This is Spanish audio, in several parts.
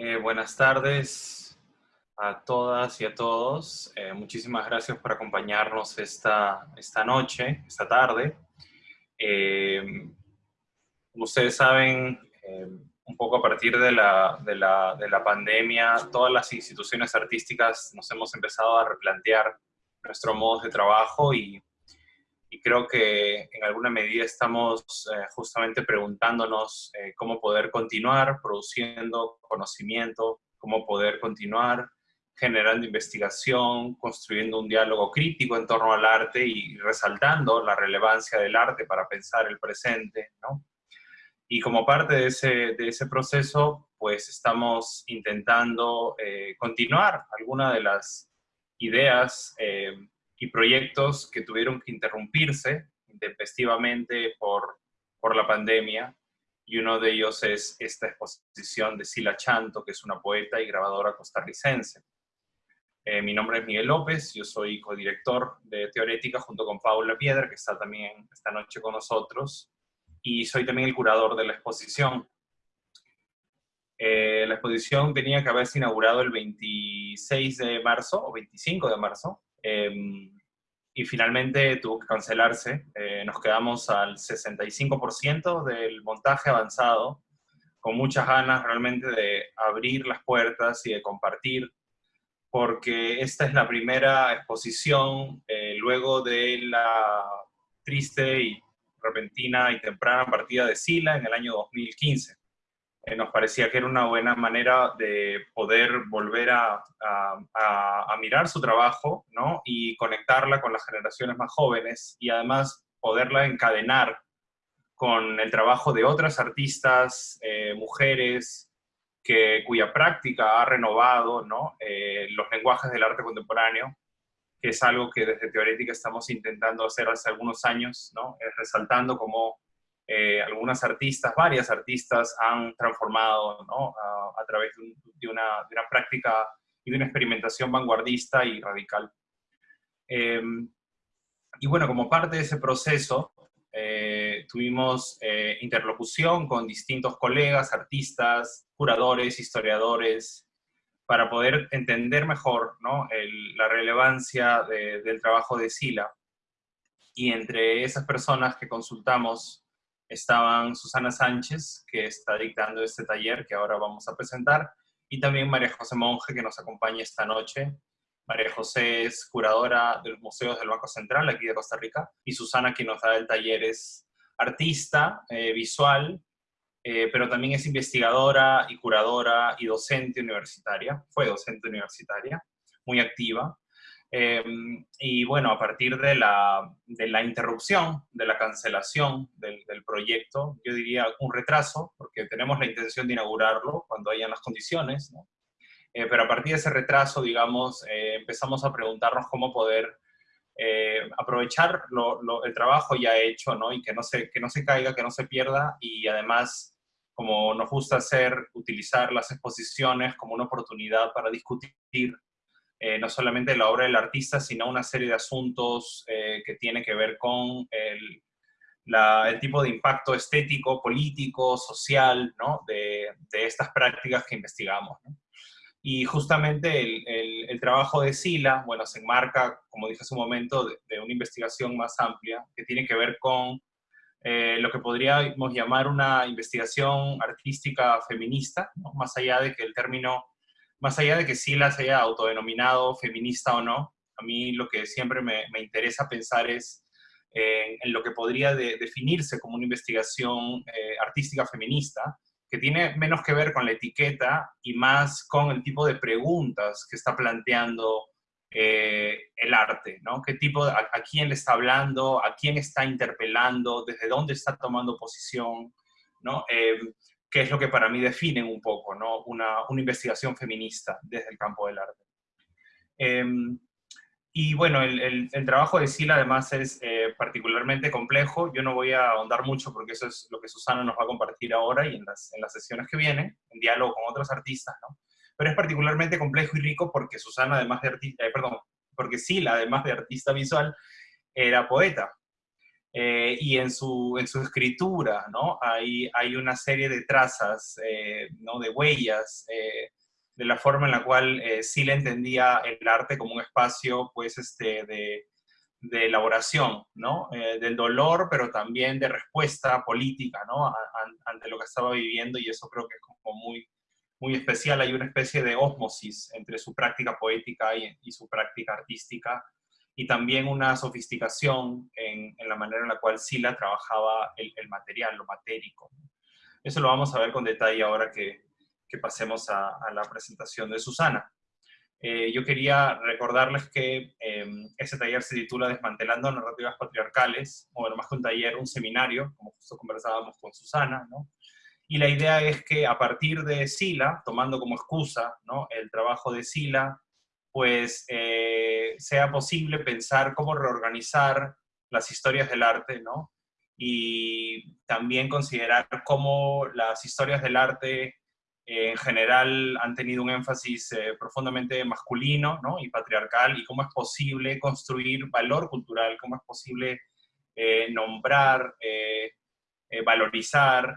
Eh, buenas tardes a todas y a todos. Eh, muchísimas gracias por acompañarnos esta, esta noche, esta tarde. Eh, como ustedes saben, un poco a partir de la, de, la, de la pandemia, todas las instituciones artísticas nos hemos empezado a replantear nuestro modo de trabajo y y creo que en alguna medida estamos eh, justamente preguntándonos eh, cómo poder continuar produciendo conocimiento, cómo poder continuar generando investigación, construyendo un diálogo crítico en torno al arte y resaltando la relevancia del arte para pensar el presente, ¿no? Y como parte de ese, de ese proceso, pues estamos intentando eh, continuar algunas de las ideas y proyectos que tuvieron que interrumpirse intempestivamente por, por la pandemia. Y uno de ellos es esta exposición de Sila Chanto, que es una poeta y grabadora costarricense. Eh, mi nombre es Miguel López, yo soy codirector de Teorética junto con Paula Piedra, que está también esta noche con nosotros, y soy también el curador de la exposición. Eh, la exposición tenía que haberse inaugurado el 26 de marzo, o 25 de marzo, Em, y finalmente tuvo que cancelarse. Eh, nos quedamos al 65% del montaje avanzado, con muchas ganas realmente de abrir las puertas y de compartir, porque esta es la primera exposición eh, luego de la triste y repentina y temprana partida de Sila en el año 2015. Eh, nos parecía que era una buena manera de poder volver a, mirar su trabajo ¿no? y conectarla con las generaciones más jóvenes y además poderla encadenar con el trabajo de otras artistas, eh, mujeres, que, cuya práctica ha renovado ¿no? Eh, los lenguajes del arte contemporáneo, que es algo que desde Teorética estamos intentando hacer hace algunos años, ¿no? resaltando como eh, algunas artistas, varias artistas han transformado ¿no? a, través de, una, de, una, práctica y de una experimentación vanguardista y radical. Em, y bueno, como parte de ese proceso, eh, tuvimos eh, interlocución con distintos colegas, artistas, curadores, historiadores, para poder entender mejor ¿no? la relevancia del trabajo de Sila. Y entre esas personas que consultamos estaban Susana Sánchez, que está dictando este taller que ahora vamos a presentar, y también María José Monge, que nos acompaña esta noche. María José es curadora de los museos del Banco Central, aquí de Costa Rica, y Susana, quien nos da el taller, es artista eh, visual, eh, pero también es investigadora y curadora y docente universitaria, fue docente universitaria, muy activa. Em, y bueno, a partir de la, de la interrupción, de la cancelación del, del, proyecto, yo diría un retraso, porque tenemos la intención de inaugurarlo cuando hayan las condiciones, ¿no? Eh, pero a partir de ese retraso, digamos, eh, empezamos a preguntarnos cómo poder eh, aprovechar lo, lo, el trabajo ya hecho, ¿no? Y que no, se, que no se caiga, que no se pierda, y además, como nos gusta hacer, utilizar las exposiciones como una oportunidad para discutir eh, no solamente la obra del artista, sino una serie de asuntos eh, que tiene que ver con el, tipo de impacto estético, político, social, ¿no? de, estas prácticas que investigamos. Y justamente el, trabajo de Sila, bueno, se enmarca, como dije hace un momento, de, una investigación más amplia que tiene que ver con eh, lo que podríamos llamar una investigación artística feminista, más allá de que el término más allá de que sí las haya autodenominado feminista o no, a mí lo que siempre me, interesa pensar es en lo que podría definirse como una investigación eh, artística feminista, que tiene menos que ver con la etiqueta y más con el tipo de preguntas que está planteando eh, el arte, ¿no? ¿Qué tipo, a, quién le está hablando, a quién está interpelando, desde dónde está tomando posición, ¿no? Que es lo que para mí define un poco ¿no? una, investigación feminista desde el campo del arte. Em, y bueno, el, trabajo de Sila además es eh, particularmente complejo. Yo no voy a ahondar mucho porque eso es lo que Susana nos va a compartir ahora y en las, en las sesiones que vienen, en diálogo con otros artistas, ¿no? Pero es particularmente complejo y rico porque Susana, además de artista, eh, perdón, porque Sila, además de artista visual, era poeta. Eh, y en su, en su escritura, ¿no? Hay, hay una serie de trazas, eh, ¿no? De huellas, eh, de la forma en la cual Sila entendía el arte como un espacio, pues, este, de, de elaboración, ¿no? del dolor, pero también de respuesta política, ¿no? ante lo que estaba viviendo, y eso creo que es como muy, muy especial. Hay una especie de ósmosis entre su práctica poética y, y su práctica artística, y también una sofisticación en, la manera en la cual Sila trabajaba el, material, lo matérico. Eso lo vamos a ver con detalle ahora que, pasemos a, la presentación de Susana. Eh, yo quería recordarles que eh, ese taller se titula Desmantelando narrativas patriarcales, o bueno, más que un taller, un seminario, como justo conversábamos con Susana, ¿no? Y la idea es que a partir de Sila, tomando como excusa ¿no? el trabajo de Sila, pues eh, sea posible pensar cómo reorganizar las historias del arte, ¿no? Y también considerar cómo las historias del arte eh, en general han tenido un énfasis eh, profundamente masculino ¿no? y patriarcal, y cómo es posible construir valor cultural, cómo es posible nombrar, valorizar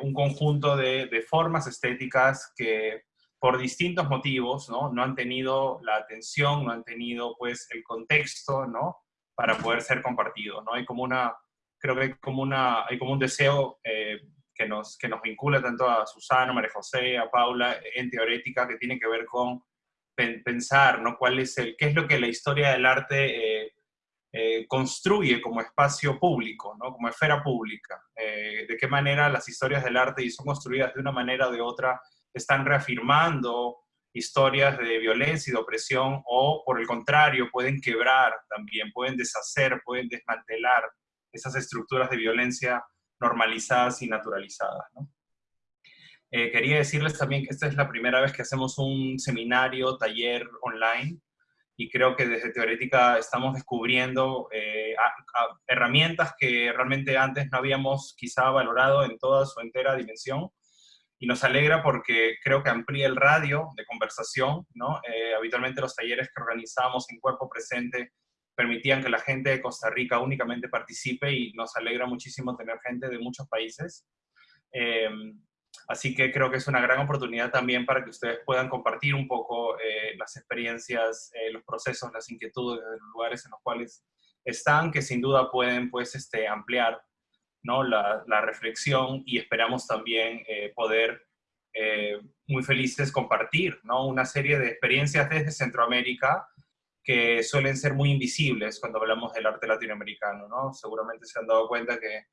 un conjunto de, de formas estéticas que por distintos motivos, ¿no? No han tenido la atención, no han tenido, pues, el contexto, ¿no? Para poder ser compartido, ¿no? Hay como una, creo que hay como, una, hay como un deseo eh, que, nos, que nos vincula tanto a Susana, María José, a Paula, en teorética, que tiene que ver con pensar, ¿no? ¿Cuál es el, qué es lo que la historia del arte eh, eh, construye como espacio público, ¿no? Como esfera pública? ¿De qué manera las historias del arte y son construidas de una manera o de otra están reafirmando historias de violencia y de opresión o, por el contrario, pueden quebrar también, pueden deshacer, pueden desmantelar esas estructuras de violencia normalizadas y naturalizadas. Eh, quería decirles también que esta es la primera vez que hacemos un seminario, taller online, y creo que desde Teorética estamos descubriendo eh, herramientas que realmente antes no habíamos quizá valorado en toda su entera dimensión, y nos alegra porque creo que amplía el radio de conversación, ¿no? Eh, habitualmente los talleres que organizamos en cuerpo presente permitían que la gente de Costa Rica únicamente participe y nos alegra muchísimo tener gente de muchos países. Em, así que creo que es una gran oportunidad también para que ustedes puedan compartir un poco eh, las experiencias, eh, los procesos, las inquietudes de los lugares en los cuales están, que sin duda pueden pues, este, ampliar ¿no? la, reflexión y esperamos también eh, poder eh, muy felices compartir ¿no? una serie de experiencias desde Centroamérica que suelen ser muy invisibles cuando hablamos del arte latinoamericano. ¿no? Seguramente se han dado cuenta que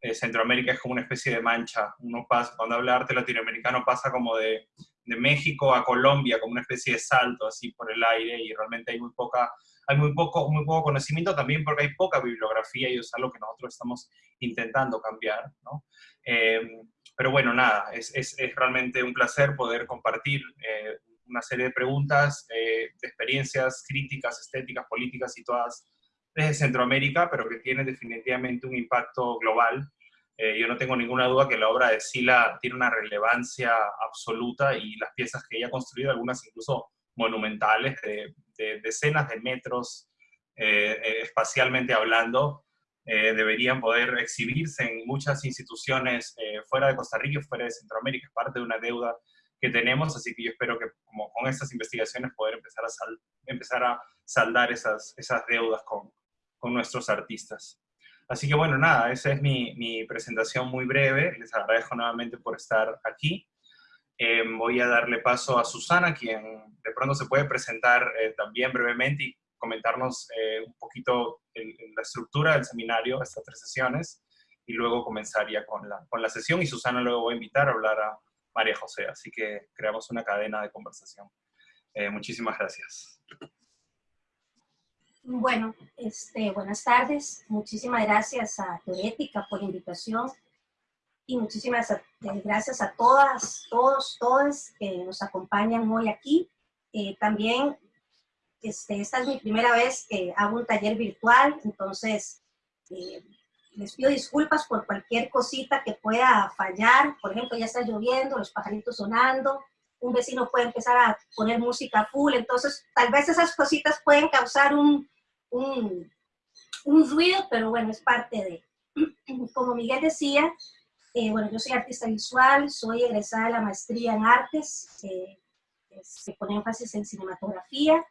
eh, Centroamérica es como una especie de mancha. Uno pasa, cuando habla arte latinoamericano pasa como de, de México a Colombia, como una especie de salto así por el aire y realmente hay muy poca hay muy poco, muy poco conocimiento también porque hay poca bibliografía y es algo que nosotros estamos intentando cambiar, ¿no? Em, pero bueno, nada, es, es, es, realmente un placer poder compartir eh, una serie de preguntas, eh, de experiencias críticas, estéticas, políticas y todas desde Centroamérica, pero que tiene definitivamente un impacto global. Eh, yo no tengo ninguna duda que la obra de Sila tiene una relevancia absoluta y las piezas que ella ha construido, algunas incluso monumentales de, decenas de metros eh, eh, espacialmente hablando, eh, deberían poder exhibirse en muchas instituciones fuera de Costa Rica y fuera de Centroamérica. Es parte de una deuda que tenemos, así que yo espero que como con estas investigaciones poder empezar a, empezar a saldar esas, esas deudas con, con nuestros artistas. Así que bueno, nada, esa es mi, mi presentación muy breve. Les agradezco nuevamente por estar aquí. Eh, voy a darle paso a Susana, quien de pronto se puede presentar eh, también brevemente y comentarnos eh, un poquito la estructura del seminario, estas tres sesiones, y luego comenzaría con la, con la sesión y Susana luego voy a invitar a hablar a María José, así que creamos una cadena de conversación. muchísimas gracias. Bueno, este, buenas tardes. Muchísimas gracias a Teorética por la invitación y muchísimas eh, gracias a todas, todos, todas que nos acompañan hoy aquí. Eh, también, este, esta es mi primera vez que hago un taller virtual, entonces eh, les pido disculpas por cualquier cosita que pueda fallar. Por ejemplo, ya está lloviendo, los pajaritos sonando, un vecino puede empezar a poner música full, entonces tal vez esas cositas pueden causar un, un un ruido, pero bueno, es parte de. Como Miguel decía, eh, bueno, yo soy artista visual, soy egresada de la maestría en artes, eh, se pone énfasis en cinematografía,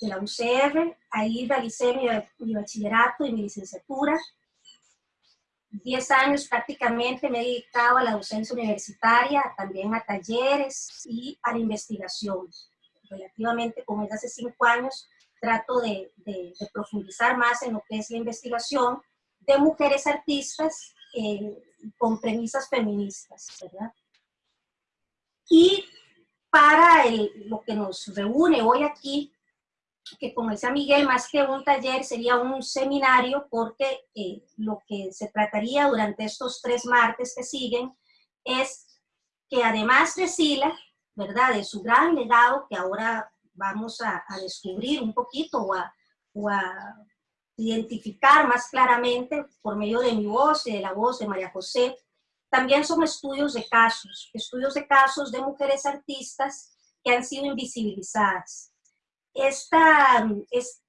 de la UCR, ahí realicé mi, mi bachillerato y mi licenciatura, 10 años prácticamente me he dedicado a la docencia universitaria, también a talleres y a la investigación. Relativamente, como es hace 5 años, trato de, de, profundizar más en lo que es la investigación de mujeres artistas eh, con premisas feministas, ¿verdad? Y para el, lo que nos reúne hoy aquí, que como decía Miguel, más que un taller sería un seminario porque eh, lo que se trataría durante estos tres martes que siguen es que además de Sila, ¿verdad? De su gran legado que ahora vamos a, descubrir un poquito o a, o a, identificar más claramente por medio de mi voz y de la voz de María José, también son estudios de casos, estudios de casos de mujeres artistas que han sido invisibilizadas, esta,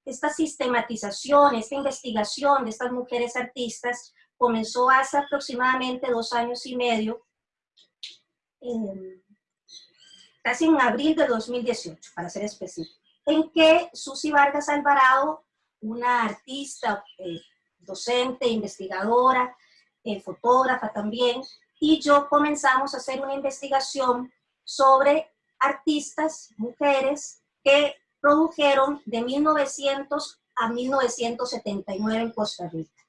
esta sistematización, esta investigación de estas mujeres artistas comenzó hace aproximadamente dos años y medio, casi en abril de 2018, para ser específico, en que Susi Vargas Alvarado, una artista, eh, docente, investigadora, eh, fotógrafa también, y yo comenzamos a hacer una investigación sobre artistas, mujeres, que produjeron de 1900 a 1979 en Costa Rica.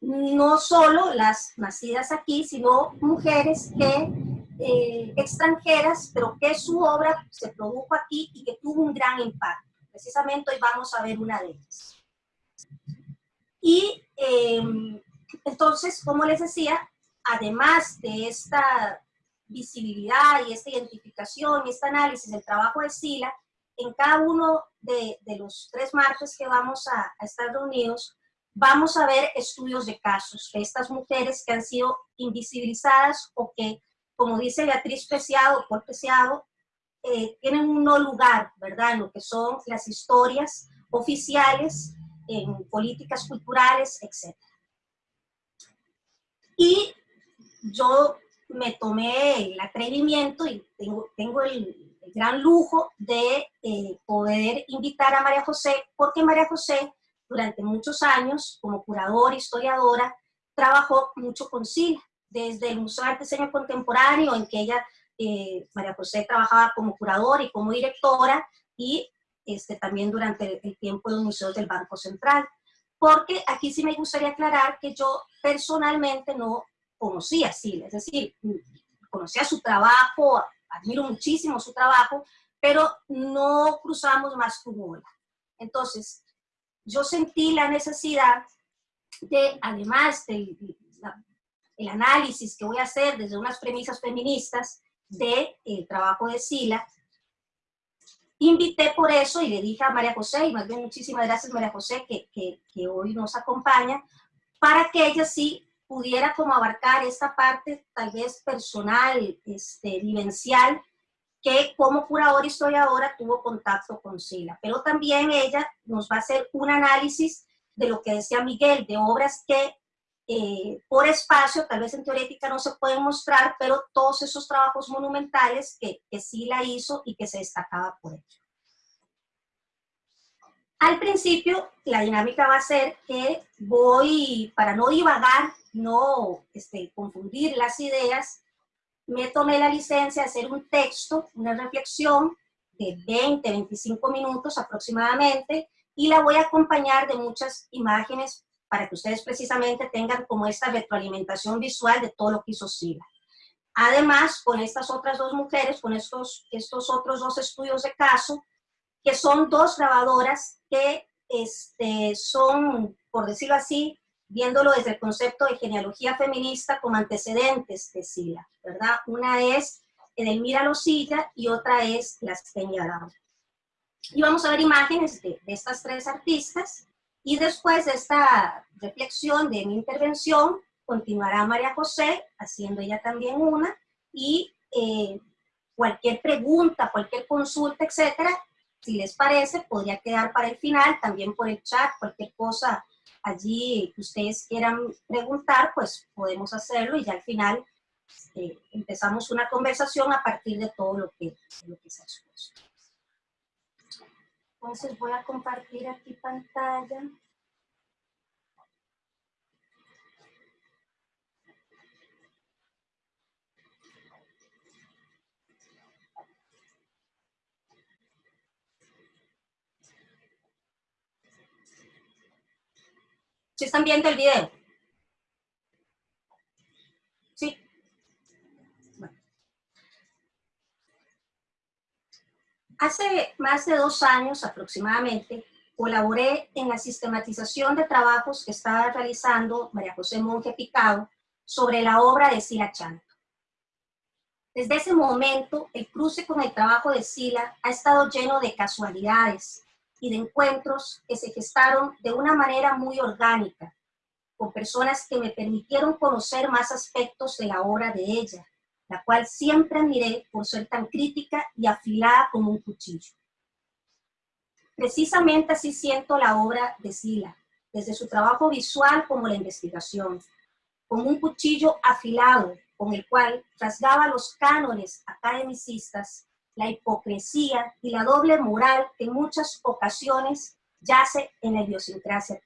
No solo las nacidas aquí, sino mujeres que, eh, extranjeras, pero que su obra se produjo aquí y que tuvo un gran impacto. Precisamente hoy vamos a ver una de ellas. Y em, entonces, como les decía, además de esta visibilidad y esta identificación y este análisis del trabajo de Sila, en cada uno de, los tres martes que vamos a, estar reunidos, vamos a ver estudios de casos de estas mujeres que han sido invisibilizadas o que, como dice Beatriz Preciado, por Preciado, eh, tienen un no lugar, ¿verdad?, en lo que son las historias oficiales, en políticas culturales, etc. Y yo me tomé el atrevimiento y tengo, tengo el, gran lujo de eh, poder invitar a María José, porque María José durante muchos años, como curadora, historiadora, trabajó mucho con SILA, desde el Museo de Arte Contemporáneo, en que ella, eh, María José, trabajaba como curadora y como directora, y este, también durante el tiempo de los museos del Banco Central. Porque aquí sí me gustaría aclarar que yo personalmente no conocía a Sila, es decir, conocía su trabajo, admiro muchísimo su trabajo, pero no cruzamos más tu bola. Entonces, yo sentí la necesidad de, además del el análisis que voy a hacer desde unas premisas feministas del de, trabajo de Sila, invité por eso y le dije a María José, y más bien muchísimas gracias María José que, que, que hoy nos acompaña, para que ella sí pudiera como abarcar esta parte tal vez personal, este, vivencial, que como curadora historiadora tuvo contacto con Sila. Pero también ella nos va a hacer un análisis de lo que decía Miguel, de obras que eh, por espacio, tal vez en teorética no se pueden mostrar, pero todos esos trabajos monumentales que, que Sila hizo y que se destacaba por ello. Al principio, la dinámica va a ser que voy, para no divagar, no este, confundir las ideas, me tomé la licencia de hacer un texto, una reflexión de 20, 25 minutos aproximadamente, y la voy a acompañar de muchas imágenes para que ustedes precisamente tengan como esta retroalimentación visual de todo lo que hizo Sila. Además, con estas otras dos mujeres, con estos, otros dos estudios de caso, que son dos grabadoras que este, son, por decirlo así, viéndolo desde el concepto de genealogía feminista como antecedentes de Sila, ¿verdad? Una es Edelmira Losilla y otra es Las Peña Y vamos a ver imágenes de, estas tres artistas y después de esta reflexión de mi intervención, continuará María José, haciendo ella también una, y eh, cualquier pregunta, cualquier consulta, etcétera, si les parece, podría quedar para el final, también por el chat, cualquier cosa allí que ustedes quieran preguntar, pues podemos hacerlo y ya al final eh, empezamos una conversación a partir de todo lo que, lo que se ha expuesto. Entonces voy a compartir aquí pantalla. ¿Sí están viendo el video? Sí. Hace más de dos años aproximadamente, colaboré en la sistematización de trabajos que estaba realizando María José Monge Picado sobre la obra de Sila Chanto. Desde ese momento, el cruce con el trabajo de Sila ha estado lleno de casualidades, y de encuentros que se gestaron de una manera muy orgánica, con personas que me permitieron conocer más aspectos de la obra de ella, la cual siempre admiré por ser tan crítica y afilada como un cuchillo. Precisamente así siento la obra de Sila, desde su trabajo visual como la investigación, como un cuchillo afilado con el cual rasgaba los cánones academicistas la hipocresía y la doble moral que en muchas ocasiones yace en la idiosincrasia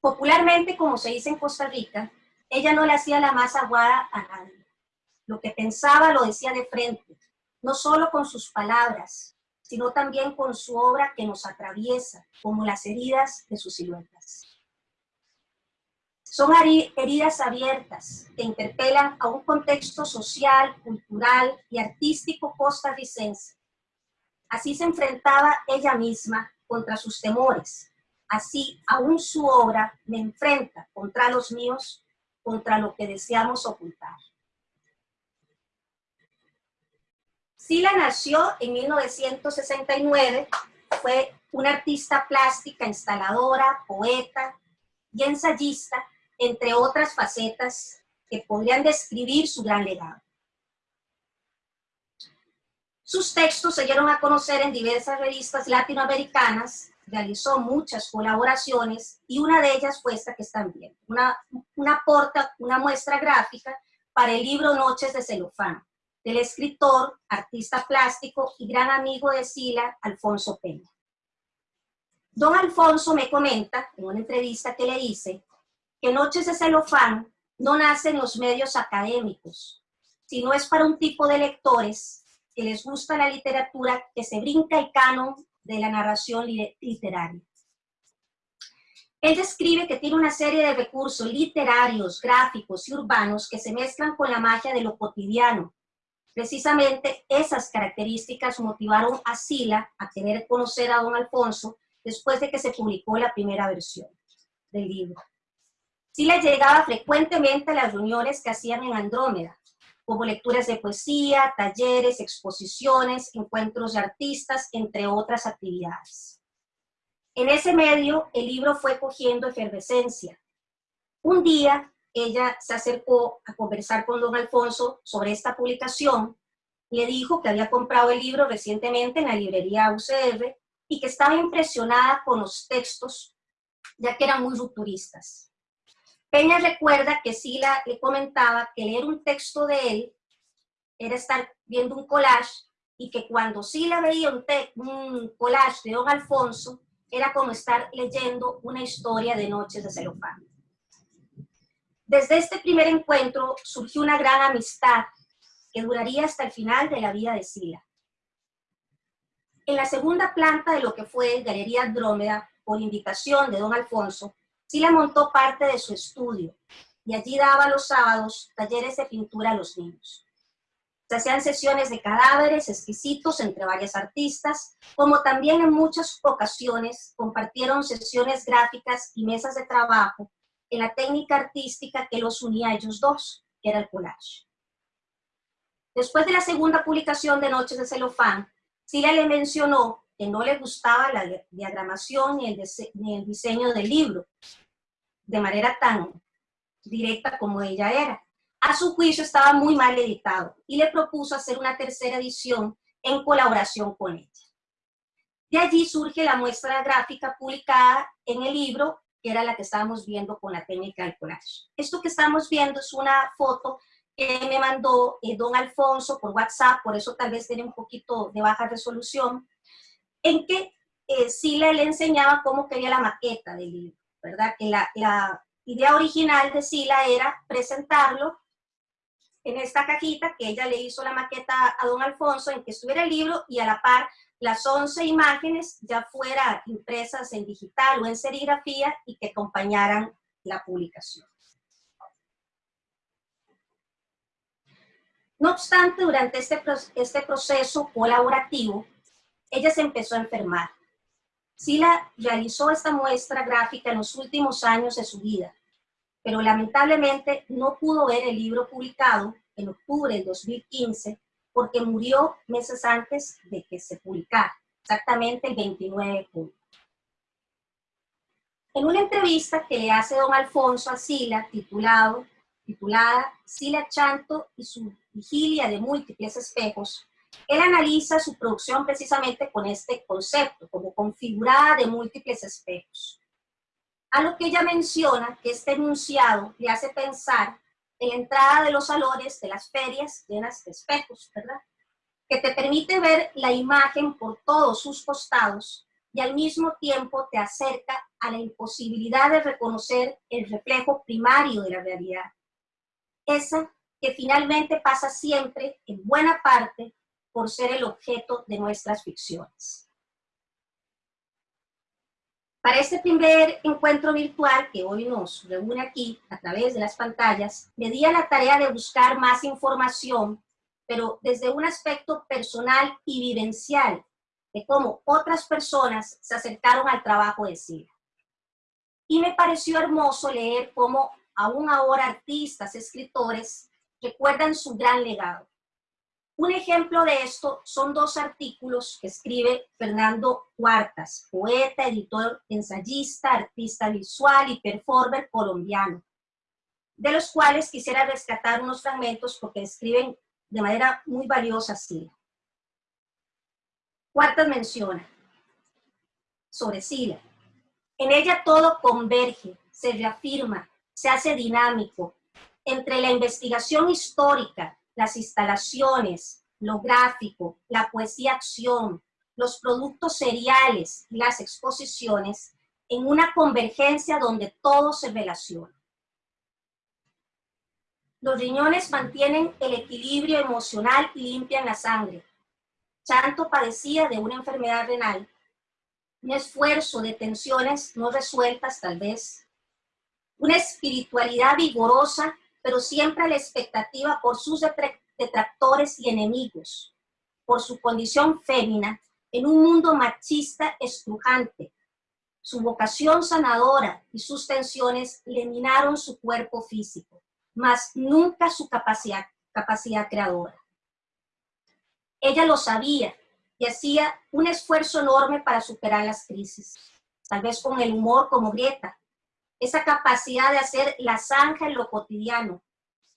Popularmente, como se dice en Costa Rica, ella no le hacía la más aguada a nadie. Lo que pensaba lo decía de frente, no solo con sus palabras, sino también con su obra que nos atraviesa, como las heridas de sus siluetas. Son heridas abiertas que interpelan a un contexto social, cultural y artístico costarricense. Así se enfrentaba ella misma contra sus temores. Así, aún su obra me enfrenta contra los míos, contra lo que deseamos ocultar. Sila nació en 1969, fue una artista plástica, instaladora, poeta y ensayista entre otras facetas que podrían describir su gran legado. Sus textos se dieron a conocer en diversas revistas latinoamericanas, realizó muchas colaboraciones y una de ellas fue esta que están viendo, una, una, porta, una muestra gráfica para el libro Noches de Celofán, del escritor, artista plástico y gran amigo de Sila, Alfonso Peña. Don Alfonso me comenta, en una entrevista que le hice, que Noches de Celofán no nace en los medios académicos, sino es para un tipo de lectores que les gusta la literatura que se brinca el canon de la narración literaria. Él describe que tiene una serie de recursos literarios, gráficos y urbanos que se mezclan con la magia de lo cotidiano. Precisamente esas características motivaron a Sila a querer conocer a don Alfonso después de que se publicó la primera versión del libro sí le llegaba frecuentemente a las reuniones que hacían en Andrómeda, como lecturas de poesía, talleres, exposiciones, encuentros de artistas, entre otras actividades. En ese medio, el libro fue cogiendo efervescencia. Un día, ella se acercó a conversar con don Alfonso sobre esta publicación, le dijo que había comprado el libro recientemente en la librería UCR y que estaba impresionada con los textos, ya que eran muy rupturistas. Peña recuerda que Sila le comentaba que leer un texto de él era estar viendo un collage y que cuando Sila veía un, un collage de Don Alfonso, era como estar leyendo una historia de Noches de Celofán. Desde este primer encuentro surgió una gran amistad que duraría hasta el final de la vida de Sila. En la segunda planta de lo que fue Galería Andrómeda, por invitación de don Alfonso, Sila montó parte de su estudio y allí daba los sábados talleres de pintura a los niños. Se hacían sesiones de cadáveres exquisitos entre varias artistas, como también en muchas ocasiones compartieron sesiones gráficas y mesas de trabajo en la técnica artística que los unía a ellos dos, que era el collage. Después de la segunda publicación de Noches de Celofán, Sila le mencionó que no le gustaba la diagramación ni el, ni el diseño del libro, de manera tan directa como ella era. A su juicio estaba muy mal editado y le propuso hacer una tercera edición en colaboración con ella. De allí surge la muestra gráfica publicada en el libro, que era la que estábamos viendo con la técnica del collage. Esto que estamos viendo es una foto que me mandó eh, don Alfonso por WhatsApp, por eso tal vez tiene un poquito de baja resolución, en que eh, Sila le enseñaba cómo quería la maqueta del libro, ¿verdad? Que la, la idea original de Sila era presentarlo en esta cajita que ella le hizo la maqueta a don Alfonso en que estuviera el libro y a la par las 11 imágenes ya fuera impresas en digital o en serigrafía y que acompañaran la publicación. No obstante, durante este, este proceso colaborativo, ella se empezó a enfermar. Sila realizó esta muestra gráfica en los últimos años de su vida, pero lamentablemente no pudo ver el libro publicado en octubre del 2015 porque murió meses antes de que se publicara, exactamente el 29 de junio. En una entrevista que le hace don Alfonso a Sila, titulado, titulada Sila Chanto y su vigilia de múltiples espejos, él analiza su producción precisamente con este concepto, como configurada de múltiples espejos. A lo que ella menciona que este enunciado le hace pensar en la entrada de los salones de las ferias llenas de espejos, ¿verdad? Que te permite ver la imagen por todos sus costados y al mismo tiempo te acerca a la imposibilidad de reconocer el reflejo primario de la realidad. Esa que finalmente pasa siempre, en buena parte, por ser el objeto de nuestras ficciones. Para este primer encuentro virtual que hoy nos reúne aquí a través de las pantallas, me di a la tarea de buscar más información, pero desde un aspecto personal y vivencial, de cómo otras personas se acercaron al trabajo de Sila. Y me pareció hermoso leer cómo aún ahora artistas, escritores, recuerdan su gran legado. Un ejemplo de esto son dos artículos que escribe Fernando Cuartas, poeta, editor, ensayista, artista visual y performer colombiano, de los cuales quisiera rescatar unos fragmentos porque escriben de manera muy valiosa Sila. Cuartas menciona sobre Sila. En ella todo converge, se reafirma, se hace dinámico. Entre la investigación histórica, las instalaciones, lo gráfico, la poesía-acción, los productos seriales y las exposiciones en una convergencia donde todo se relaciona. Los riñones mantienen el equilibrio emocional y limpian la sangre. Chanto padecía de una enfermedad renal, un esfuerzo de tensiones no resueltas tal vez, una espiritualidad vigorosa pero siempre a la expectativa por sus detractores y enemigos, por su condición fémina en un mundo machista estrujante. Su vocación sanadora y sus tensiones le minaron su cuerpo físico, mas nunca su capacidad, capacidad creadora. Ella lo sabía y hacía un esfuerzo enorme para superar las crisis, tal vez con el humor como Grieta, esa capacidad de hacer la zanja en lo cotidiano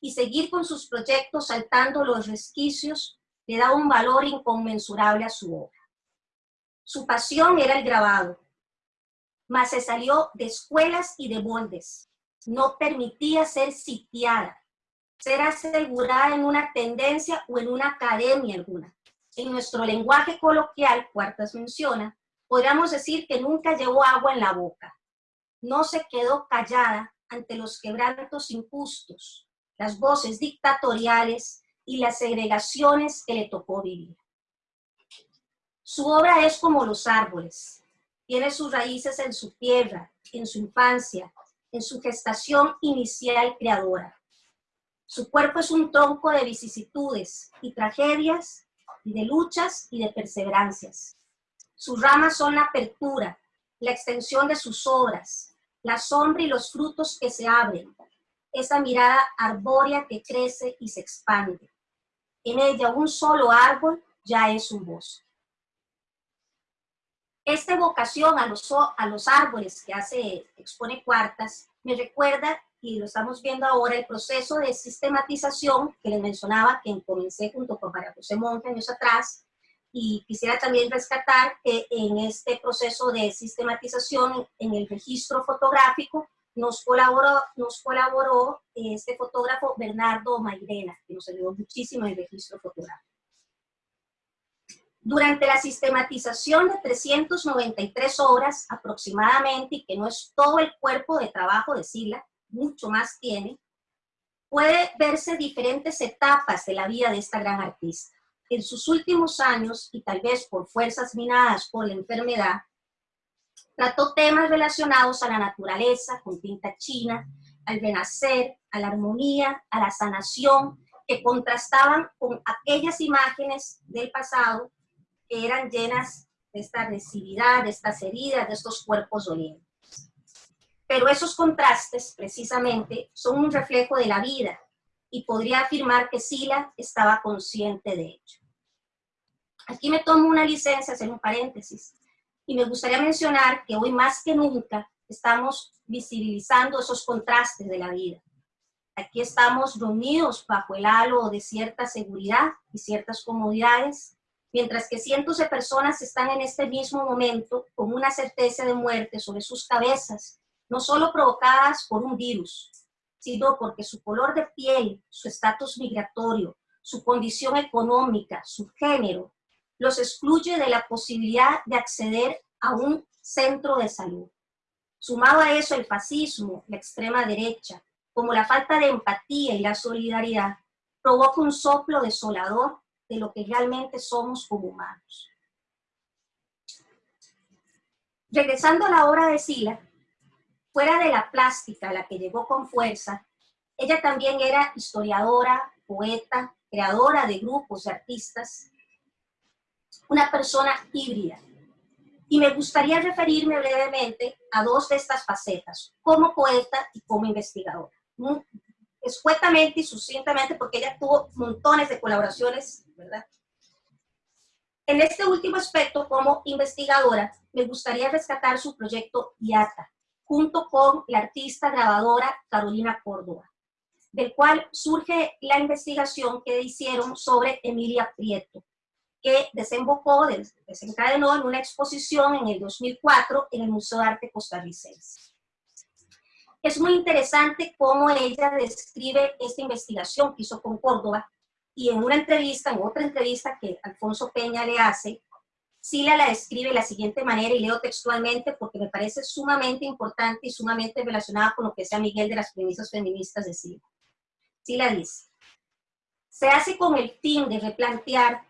y seguir con sus proyectos saltando los resquicios le da un valor inconmensurable a su obra. Su pasión era el grabado, mas se salió de escuelas y de moldes. No permitía ser sitiada, ser asegurada en una tendencia o en una academia alguna. En nuestro lenguaje coloquial, Cuartas menciona, podríamos decir que nunca llevó agua en la boca no se quedó callada ante los quebrantos injustos, las voces dictatoriales y las segregaciones que le tocó vivir. Su obra es como los árboles, tiene sus raíces en su tierra, en su infancia, en su gestación inicial creadora. Su cuerpo es un tronco de vicisitudes y tragedias, y de luchas y de perseverancias. Sus ramas son la apertura, la extensión de sus obras, la sombra y los frutos que se abren, esa mirada arbórea que crece y se expande. En ella un solo árbol ya es un bosque. Esta evocación a los, a los árboles que hace, expone Cuartas, me recuerda, y lo estamos viendo ahora, el proceso de sistematización que les mencionaba, que comencé junto con María José Monte años atrás, y quisiera también rescatar que en este proceso de sistematización en el registro fotográfico nos colaboró, nos colaboró este fotógrafo Bernardo Mairena, que nos ayudó muchísimo en el registro fotográfico. Durante la sistematización de 393 horas aproximadamente, y que no es todo el cuerpo de trabajo de Sila, mucho más tiene, puede verse diferentes etapas de la vida de esta gran artista. En sus últimos años, y tal vez por fuerzas minadas por la enfermedad, trató temas relacionados a la naturaleza, con tinta china, al renacer, a la armonía, a la sanación, que contrastaban con aquellas imágenes del pasado que eran llenas de esta agresividad, de estas heridas, de estos cuerpos dolientes. Pero esos contrastes, precisamente, son un reflejo de la vida y podría afirmar que Sila estaba consciente de ello. Aquí me tomo una licencia, hacer un paréntesis, y me gustaría mencionar que hoy más que nunca estamos visibilizando esos contrastes de la vida. Aquí estamos reunidos bajo el halo de cierta seguridad y ciertas comodidades, mientras que cientos de personas están en este mismo momento con una certeza de muerte sobre sus cabezas no solo provocadas por un virus, sino porque su color de piel, su estatus migratorio, su condición económica, su género, los excluye de la posibilidad de acceder a un centro de salud. Sumado a eso el fascismo, la extrema derecha, como la falta de empatía y la solidaridad, provoca un soplo desolador de lo que realmente somos como humanos. Regresando a la obra de Sila, Fuera de la plástica, la que llegó con fuerza, ella también era historiadora, poeta, creadora de grupos de artistas, una persona híbrida. Y me gustaría referirme brevemente a dos de estas facetas, como poeta y como investigadora. Escuetamente y sucintamente, porque ella tuvo montones de colaboraciones, ¿verdad? En este último aspecto, como investigadora, me gustaría rescatar su proyecto IATA, junto con la artista grabadora Carolina Córdoba, del cual surge la investigación que hicieron sobre Emilia Prieto, que desembocó, desencadenó en una exposición en el 2004 en el Museo de Arte Costarricense. Es muy interesante cómo ella describe esta investigación que hizo con Córdoba y en una entrevista, en otra entrevista que Alfonso Peña le hace, Sila la describe de la siguiente manera, y leo textualmente porque me parece sumamente importante y sumamente relacionada con lo que sea Miguel de las premisas feministas de Sila. Sila dice, se hace con el fin de replantear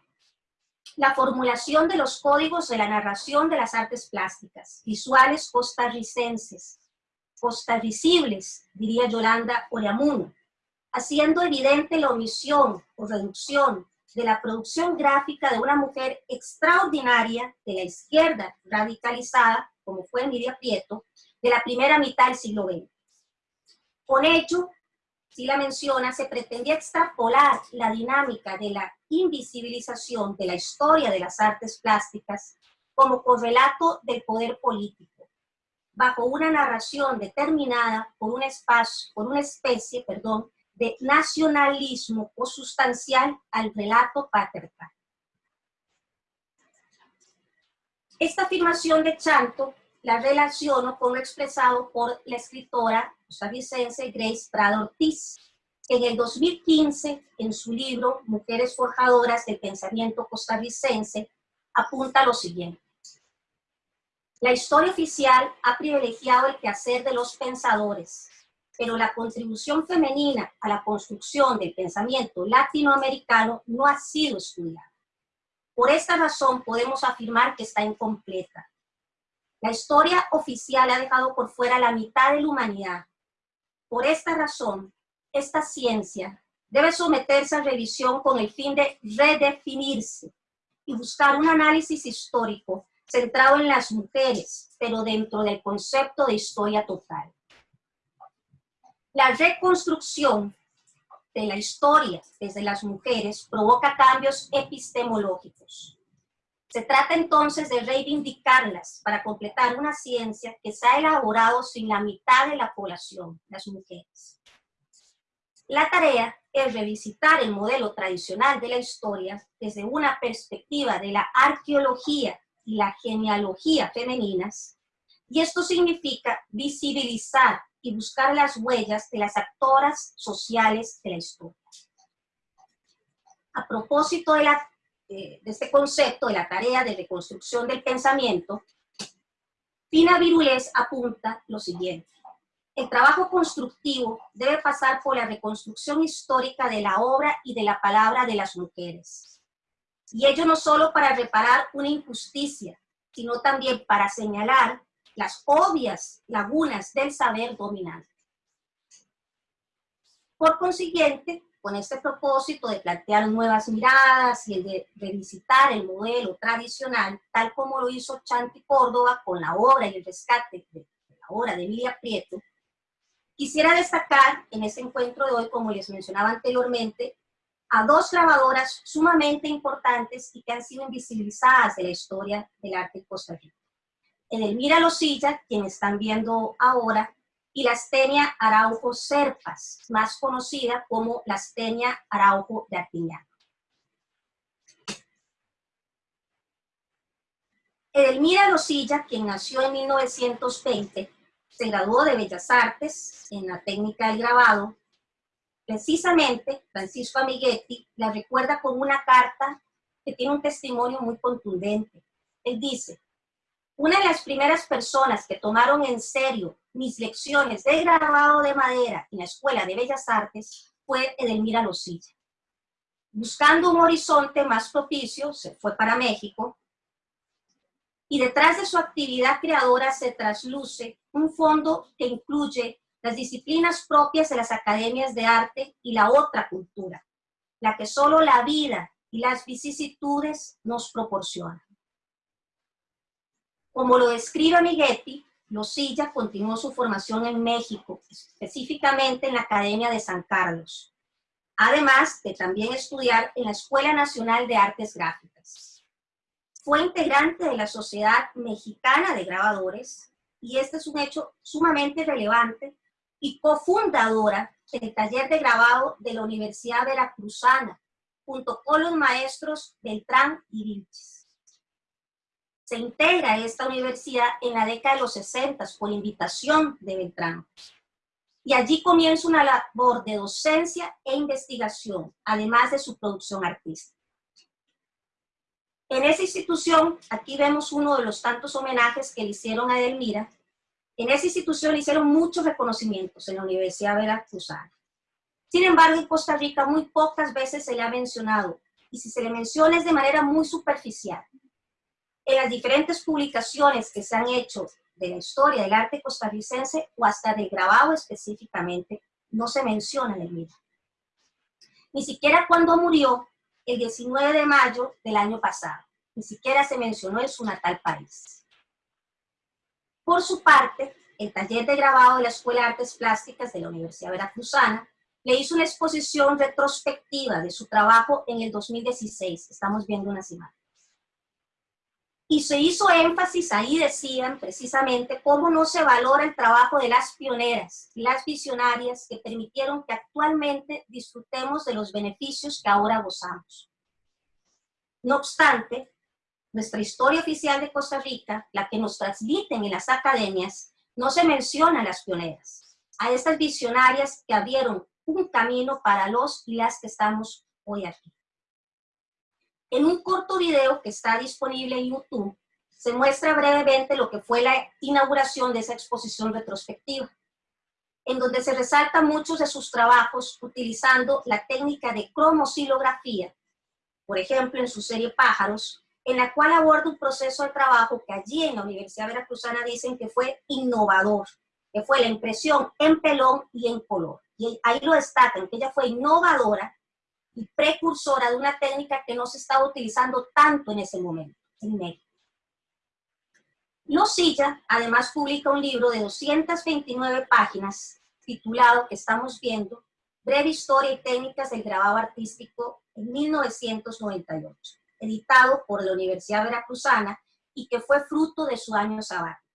la formulación de los códigos de la narración de las artes plásticas, visuales costarricenses, costarricibles, diría Yolanda Oriamuno, haciendo evidente la omisión o reducción de la producción gráfica de una mujer extraordinaria de la izquierda radicalizada, como fue Emilia Prieto, de la primera mitad del siglo XX. Con ello, si la menciona, se pretendía extrapolar la dinámica de la invisibilización de la historia de las artes plásticas como correlato del poder político, bajo una narración determinada por un espacio, por una especie, perdón, de nacionalismo sustancial al relato patriarcal. Esta afirmación de Chanto la relaciono con lo expresado por la escritora costarricense Grace Prado Ortiz, en el 2015, en su libro Mujeres Forjadoras del Pensamiento Costarricense, apunta lo siguiente. La historia oficial ha privilegiado el quehacer de los pensadores, pero la contribución femenina a la construcción del pensamiento latinoamericano no ha sido estudiada. Por esta razón podemos afirmar que está incompleta. La historia oficial ha dejado por fuera la mitad de la humanidad. Por esta razón, esta ciencia debe someterse a revisión con el fin de redefinirse y buscar un análisis histórico centrado en las mujeres, pero dentro del concepto de historia total. La reconstrucción de la historia desde las mujeres provoca cambios epistemológicos. Se trata entonces de reivindicarlas para completar una ciencia que se ha elaborado sin la mitad de la población, las mujeres. La tarea es revisitar el modelo tradicional de la historia desde una perspectiva de la arqueología y la genealogía femeninas, y esto significa visibilizar y buscar las huellas de las actoras sociales de la historia. A propósito de, la, de este concepto de la tarea de reconstrucción del pensamiento, Pina Virulés apunta lo siguiente. El trabajo constructivo debe pasar por la reconstrucción histórica de la obra y de la palabra de las mujeres. Y ello no solo para reparar una injusticia, sino también para señalar las obvias lagunas del saber dominante. Por consiguiente, con este propósito de plantear nuevas miradas y el de revisitar el modelo tradicional, tal como lo hizo Chanti Córdoba con la obra y el rescate de la obra de Emilia Prieto, quisiera destacar en este encuentro de hoy, como les mencionaba anteriormente, a dos grabadoras sumamente importantes y que han sido invisibilizadas de la historia del arte en Costa Rica. Edelmira Losilla, quien están viendo ahora, y la Astenia Araujo Serpas, más conocida como la Astenia Araujo de Artiñán. Edelmira Losilla, quien nació en 1920, se graduó de Bellas Artes en la técnica del grabado. Precisamente, Francisco Amiguetti la recuerda con una carta que tiene un testimonio muy contundente. Él dice, una de las primeras personas que tomaron en serio mis lecciones de grabado de madera en la Escuela de Bellas Artes fue Edelmira Losilla. Buscando un horizonte más propicio, se fue para México y detrás de su actividad creadora se trasluce un fondo que incluye las disciplinas propias de las academias de arte y la otra cultura, la que solo la vida y las vicisitudes nos proporcionan. Como lo describe Amiguetti, Losilla continuó su formación en México, específicamente en la Academia de San Carlos, además de también estudiar en la Escuela Nacional de Artes Gráficas. Fue integrante de la Sociedad Mexicana de Grabadores, y este es un hecho sumamente relevante, y cofundadora del taller de grabado de la Universidad Veracruzana, junto con los maestros Beltrán y Vilches se integra esta universidad en la década de los 60 por invitación de Beltrán. Y allí comienza una labor de docencia e investigación, además de su producción artística. En esa institución, aquí vemos uno de los tantos homenajes que le hicieron a Edelmira. En esa institución le hicieron muchos reconocimientos en la Universidad Veracruzana. Sin embargo, en Costa Rica muy pocas veces se le ha mencionado, y si se le menciona es de manera muy superficial en las diferentes publicaciones que se han hecho de la historia del arte costarricense o hasta del grabado específicamente, no se menciona en el mismo. Ni siquiera cuando murió el 19 de mayo del año pasado, ni siquiera se mencionó en su natal país. Por su parte, el taller de grabado de la Escuela de Artes Plásticas de la Universidad Veracruzana le hizo una exposición retrospectiva de su trabajo en el 2016. Estamos viendo unas imágenes. Y se hizo énfasis, ahí decían precisamente, cómo no se valora el trabajo de las pioneras y las visionarias que permitieron que actualmente disfrutemos de los beneficios que ahora gozamos. No obstante, nuestra historia oficial de Costa Rica, la que nos transmiten en las academias, no se menciona a las pioneras, a estas visionarias que abrieron un camino para los y las que estamos hoy aquí. En un corto video que está disponible en YouTube, se muestra brevemente lo que fue la inauguración de esa exposición retrospectiva, en donde se resaltan muchos de sus trabajos utilizando la técnica de cromosilografía, por ejemplo en su serie Pájaros, en la cual aborda un proceso de trabajo que allí en la Universidad Veracruzana dicen que fue innovador, que fue la impresión en pelón y en color. Y ahí lo destacan, que ella fue innovadora y precursora de una técnica que no se estaba utilizando tanto en ese momento, en México. Losilla además publica un libro de 229 páginas titulado, que estamos viendo, Breve Historia y Técnicas del Grabado Artístico en 1998, editado por la Universidad Veracruzana y que fue fruto de su año sabático.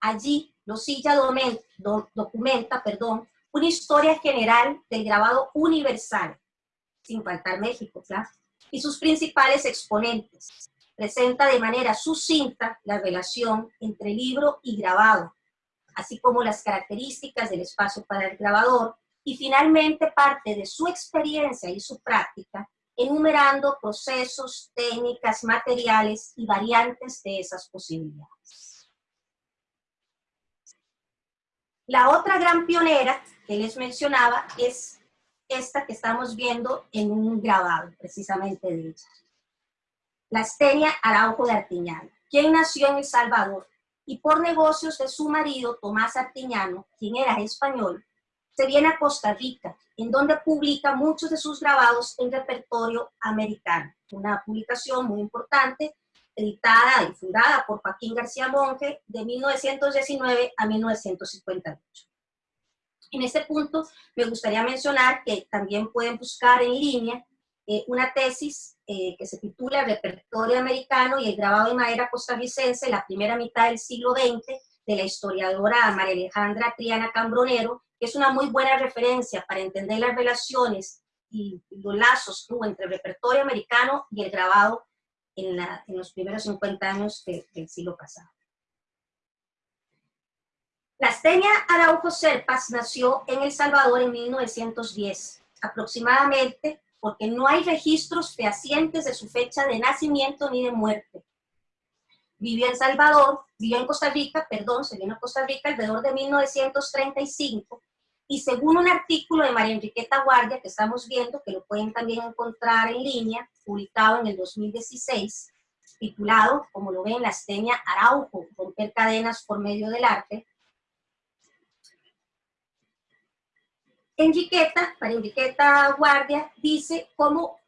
Allí, Losilla documenta perdón, una historia general del grabado universal, sin faltar México, claro, y sus principales exponentes. Presenta de manera sucinta la relación entre libro y grabado, así como las características del espacio para el grabador, y finalmente parte de su experiencia y su práctica, enumerando procesos, técnicas, materiales y variantes de esas posibilidades. La otra gran pionera que les mencionaba es esta que estamos viendo en un grabado, precisamente de ella. La Astenia Araujo de Artiñano, quien nació en El Salvador y por negocios de su marido Tomás Artiñano, quien era español, se viene a Costa Rica, en donde publica muchos de sus grabados en repertorio americano. Una publicación muy importante, editada y fundada por Joaquín García Monge de 1919 a 1958. En este punto me gustaría mencionar que también pueden buscar en línea eh, una tesis eh, que se titula Repertorio Americano y el grabado de madera costarricense, la primera mitad del siglo XX, de la historiadora María Alejandra Triana Cambronero, que es una muy buena referencia para entender las relaciones y los lazos que hubo entre el repertorio americano y el grabado en, los primeros 50 años del siglo pasado. La Astenia Araujo Serpas nació en El Salvador en 1910, aproximadamente porque no hay registros fehacientes de su fecha de nacimiento ni de muerte. Vivió en Salvador, vivió en Costa Rica, perdón, se vino a Costa Rica alrededor de 1935 y según un artículo de María Enriqueta Guardia que estamos viendo, que lo pueden también encontrar en línea, publicado en el 2016, titulado, como lo ven, La Esteña Araujo, romper cadenas por medio del arte. Enriqueta, María Enriqueta Guardia, dice cómo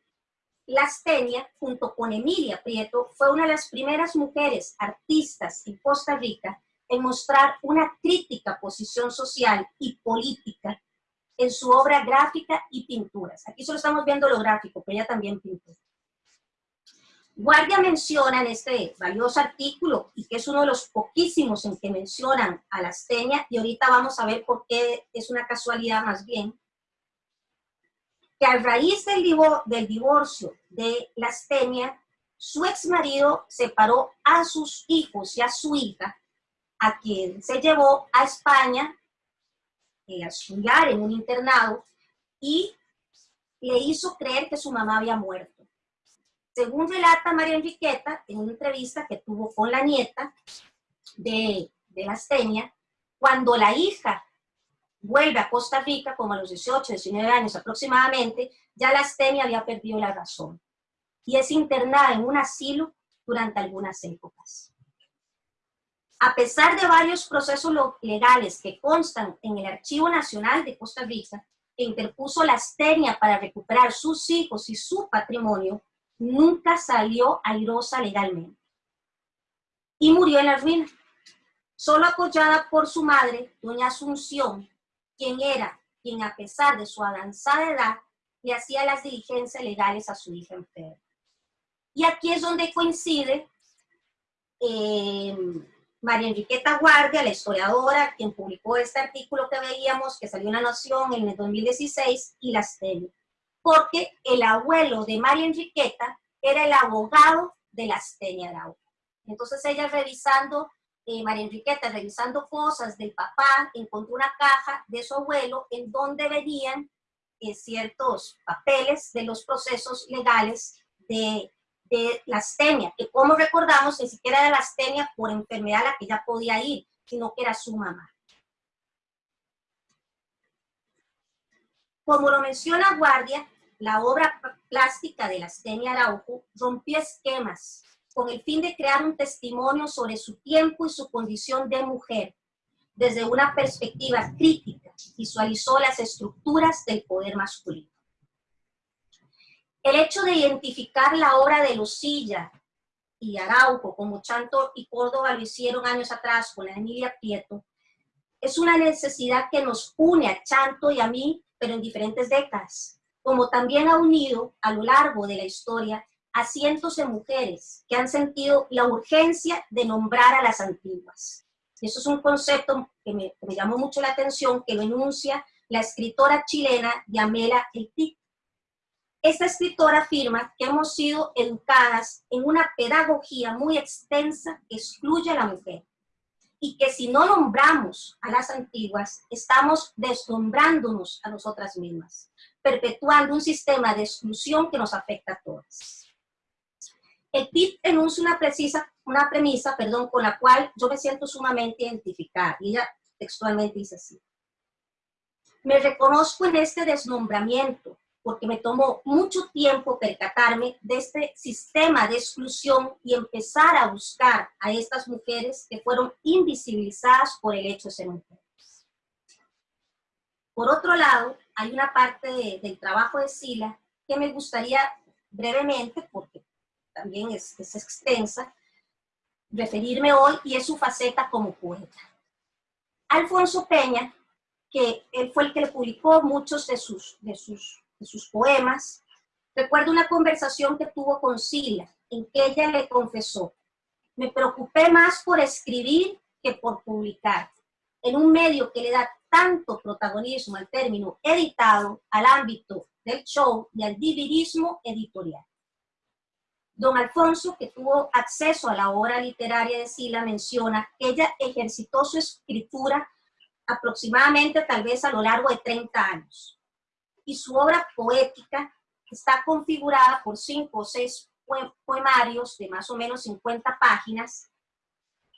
la Astenia, junto con Emilia Prieto, fue una de las primeras mujeres artistas en Costa Rica en mostrar una crítica posición social y política en su obra gráfica y pinturas. Aquí solo estamos viendo lo gráfico, pero ella también pintó. Guardia menciona en este valioso artículo, y que es uno de los poquísimos en que mencionan a la Astenia, y ahorita vamos a ver por qué es una casualidad más bien, que a raíz del, del divorcio de la Astenia, su ex marido separó a sus hijos y a su hija a quien se llevó a España eh, a estudiar en un internado y le hizo creer que su mamá había muerto. Según relata María Enriqueta en una entrevista que tuvo con la nieta de, de la Astenia, cuando la hija vuelve a Costa Rica, como a los 18, 19 años aproximadamente, ya la Astenia había perdido la razón y es internada en un asilo durante algunas épocas. A pesar de varios procesos legales que constan en el Archivo Nacional de Costa Rica, que interpuso la Astenia para recuperar sus hijos y su patrimonio, nunca salió airosa legalmente. Y murió en la ruina, solo apoyada por su madre, doña Asunción, quien era quien a pesar de su avanzada edad, le hacía las diligencias legales a su hija enferma. Y aquí es donde coincide eh, María Enriqueta Guardia, la historiadora, quien publicó este artículo que veíamos, que salió en La Nación en el 2016, y las tele. Porque el abuelo de María Enriqueta era el abogado de la Astenia Araujo. Entonces ella revisando, eh, María Enriqueta revisando cosas del papá, encontró una caja de su abuelo en donde venían eh, ciertos papeles de los procesos legales de de la astenia, que como recordamos, ni siquiera era la astenia por enfermedad a la que ya podía ir, sino que era su mamá. Como lo menciona Guardia, la obra plástica de la Astenia Araujo rompió esquemas con el fin de crear un testimonio sobre su tiempo y su condición de mujer. Desde una perspectiva crítica, visualizó las estructuras del poder masculino. El hecho de identificar la obra de Lucilla y Araujo, como Chanto y Córdoba lo hicieron años atrás con la Emilia Prieto, es una necesidad que nos une a Chanto y a mí, pero en diferentes décadas, como también ha unido a lo largo de la historia a cientos de mujeres que han sentido la urgencia de nombrar a las antiguas. Eso es un concepto que me, llamó mucho la atención, que lo enuncia la escritora chilena Yamela Eltic. Esta escritora afirma que hemos sido educadas en una pedagogía muy extensa que excluye a la mujer y que si no nombramos a las antiguas, estamos desnombrándonos a nosotras mismas, perpetuando un sistema de exclusión que nos afecta a todas. El PIB enuncia una, precisa, una premisa perdón, con la cual yo me siento sumamente identificada, y ella textualmente dice así. Me reconozco en este desnombramiento, porque me tomó mucho tiempo percatarme de este sistema de exclusión y empezar a buscar a estas mujeres que fueron invisibilizadas por el hecho de ser mujeres. Por otro lado, hay una parte del trabajo de Sila que me gustaría brevemente, porque también es, extensa, referirme hoy y es su faceta como poeta. Alfonso Peña, que él fue el que le publicó muchos de sus sus poemas, recuerdo una conversación que tuvo con Sila, en que ella le confesó, me preocupé más por escribir que por publicar, en un medio que le da tanto protagonismo al término editado, al ámbito del show y al dividismo editorial. Don Alfonso, que tuvo acceso a la obra literaria de Sila, menciona que ella ejercitó su escritura aproximadamente tal vez a lo largo de 30 años y su obra poética está configurada por cinco o seis poemarios de más o menos 50 páginas,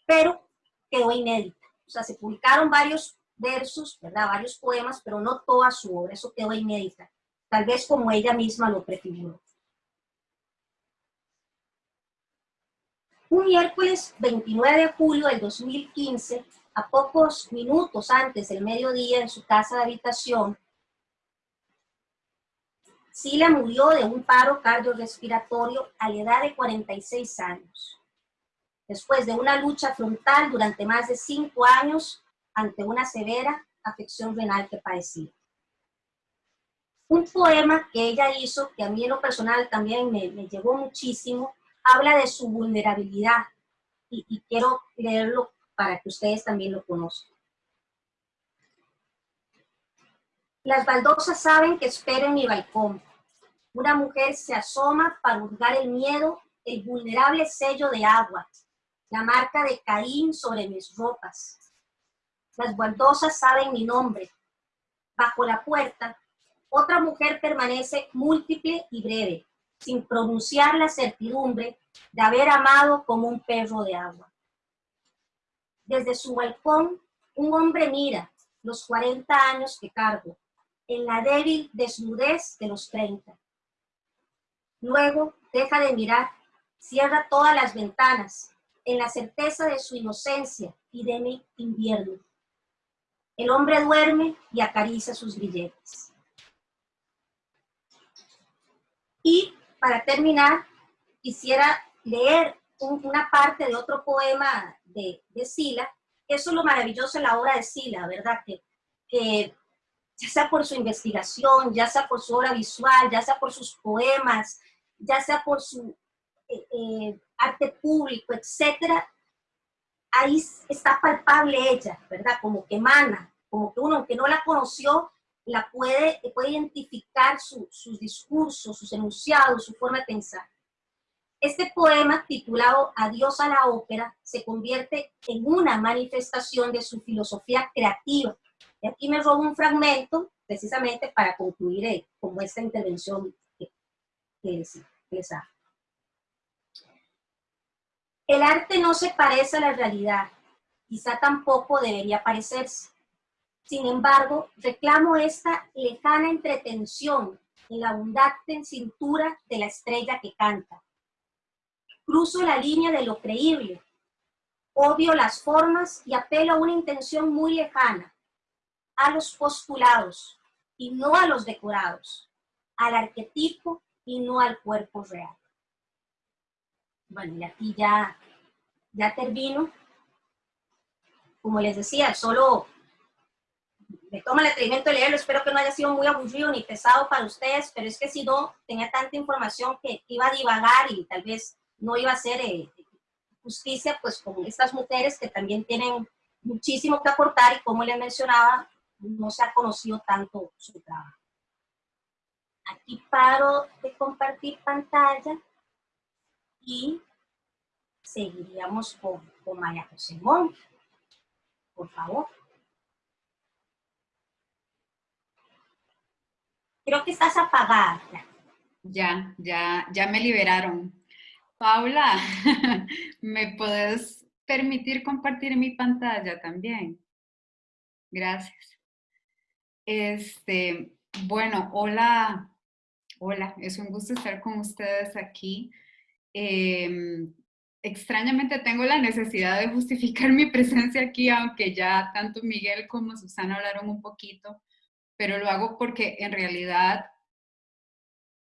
pero quedó inédita. O sea, se publicaron varios versos, ¿verdad? Varios poemas, pero no toda su obra, eso quedó inédita. Tal vez como ella misma lo prefiguró. Un miércoles 29 de julio del 2015, a pocos minutos antes del mediodía en su casa de habitación, Sila murió de un paro cardiorrespiratorio a la edad de 46 años, después de una lucha frontal durante más de cinco años ante una severa afección renal que padecía. Un poema que ella hizo, que a mí en lo personal también me, me llegó muchísimo, habla de su vulnerabilidad y quiero leerlo para que ustedes también lo conozcan. Las baldosas saben que espero en mi balcón. Una mujer se asoma para hurgar el miedo, el vulnerable sello de agua, la marca de Caín sobre mis ropas. Las baldosas saben mi nombre. Bajo la puerta, otra mujer permanece múltiple y breve, sin pronunciar la certidumbre de haber amado como un perro de agua. Desde su balcón, un hombre mira los 40 años que cargo, en la débil desnudez de los 30. Luego deja de mirar, cierra todas las ventanas, en la certeza de su inocencia y de mi invierno. El hombre duerme y acaricia sus grilletes. Y para terminar, quisiera leer una parte de otro poema de, de Sila. Eso es lo maravilloso de la obra de Sila, ¿verdad? Que, que ya sea por su investigación, ya sea por su obra visual, ya sea por sus poemas, ya sea por su eh, eh, arte público, etcétera, ahí está palpable ella, ¿verdad? Como que emana, como que uno, aunque no la conoció, la puede, puede identificar sus discursos, sus enunciados, su forma de pensar. Este poema, titulado Adiós a la ópera, se convierte en una manifestación de su filosofía creativa, y aquí me robo un fragmento, precisamente para concluir eh, como esta intervención que, les, hago. El arte no se parece a la realidad, quizá tampoco debería parecerse. Sin embargo, reclamo esta lejana entretención en la abundante cintura de la estrella que canta. Cruzo la línea de lo creíble, odio las formas y apelo a una intención muy lejana, a los postulados y no a los decorados, al arquetipo y no al cuerpo real. Bueno, y aquí ya, ya termino. Como les decía, solo me toma el atrevimiento de leerlo. Espero que no haya sido muy aburrido ni pesado para ustedes, pero es que si no, tenía tanta información que iba a divagar y tal vez no iba a ser eh, justicia pues con estas mujeres que también tienen muchísimo que aportar y como les mencionaba, no se ha conocido tanto su trabajo. Aquí paro de compartir pantalla y seguiríamos con, con María José. Por favor. Creo que estás apagada. Ya, ya, ya me liberaron. Paula, ¿me puedes permitir compartir mi pantalla también? Gracias. Este, bueno, hola, hola, es un gusto estar con ustedes aquí. Em, extrañamente tengo la necesidad de justificar mi presencia aquí, aunque ya tanto Miguel como Susana hablaron un poquito, pero lo hago porque en realidad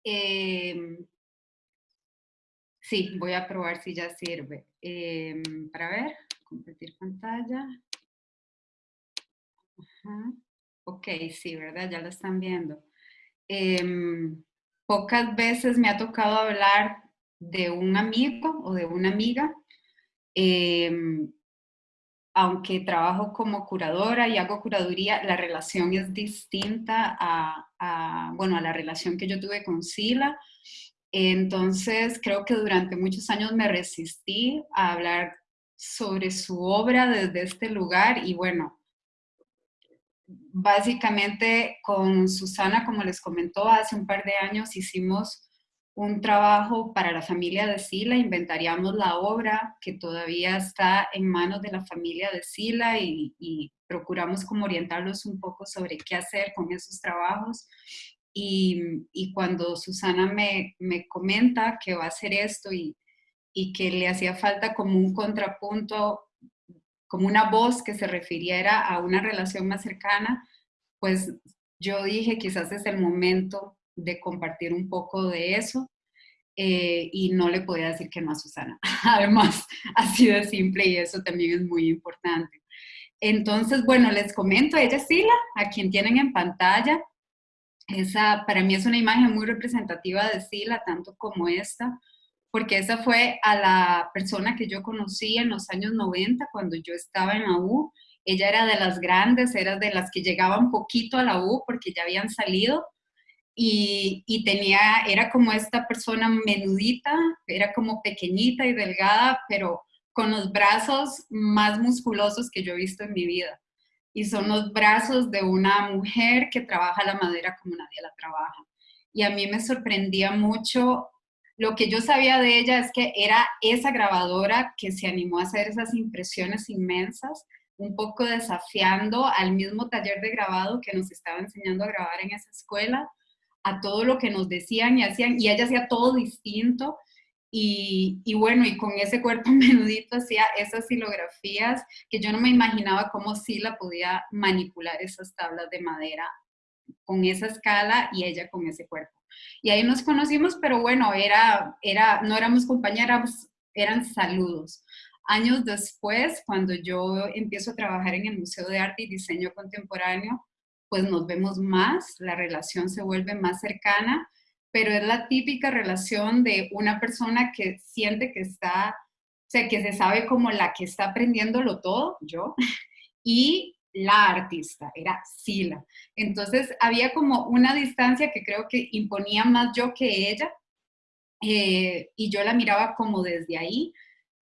em, Sí, voy a probar si ya sirve. Em, para ver, compartir pantalla. Ok, sí, ¿verdad? Ya lo están viendo. Em, pocas veces me ha tocado hablar de un amigo o de una amiga. Em, aunque trabajo como curadora y hago curaduría, la relación es distinta a, bueno, a la relación que yo tuve con Sila entonces, creo que durante muchos años me resistí a hablar sobre su obra desde este lugar y bueno, básicamente con Susana, como les comentó, hace un par de años hicimos un trabajo para la familia de Sila, inventariamos la obra que todavía está en manos de la familia de Sila y, procuramos como orientarlos un poco sobre qué hacer con esos trabajos. Y, cuando Susana me, comenta que va a hacer esto y, que le hacía falta como un contrapunto, como una voz que se refiriera a una relación más cercana, pues yo dije quizás es el momento de compartir un poco de eso. Eh, y no le podía decir que no a Susana. Además, así de simple y eso también es muy importante. Entonces, bueno, les comento, ella es Sila, a quien tienen en pantalla. Esa para mí es una imagen muy representativa de Sila, tanto como esta, porque esa fue a la persona que yo conocí en los años 90, cuando yo estaba en la U. Ella era de las grandes, era de las que llegaban poquito a la U porque ya habían salido. Y, y, tenía, era como esta persona menudita, era como pequeñita y delgada, pero con los brazos más musculosos que yo he visto en mi vida y son los brazos de una mujer que trabaja la madera como nadie la trabaja. Y a mí me sorprendía mucho, lo que yo sabía de ella es que era esa grabadora que se animó a hacer esas impresiones inmensas, un poco desafiando al mismo taller de grabado que nos estaba enseñando a grabar en esa escuela, a todo lo que nos decían y hacían, y ella hacía todo distinto, y, bueno, y con ese cuerpo menudito hacía esas silografías que yo no me imaginaba cómo la podía manipular esas tablas de madera con esa escala y ella con ese cuerpo. Y ahí nos conocimos, pero bueno, era, era, no éramos compañeras, eran saludos. Años después, cuando yo empiezo a trabajar en el Museo de Arte y Diseño Contemporáneo, pues nos vemos más, la relación se vuelve más cercana pero es la típica relación de una persona que siente que está, o sea, que se sabe como la que está aprendiéndolo todo, yo, y la artista, era Sila. Entonces había como una distancia que creo que imponía más yo que ella, eh, y yo la miraba como desde ahí,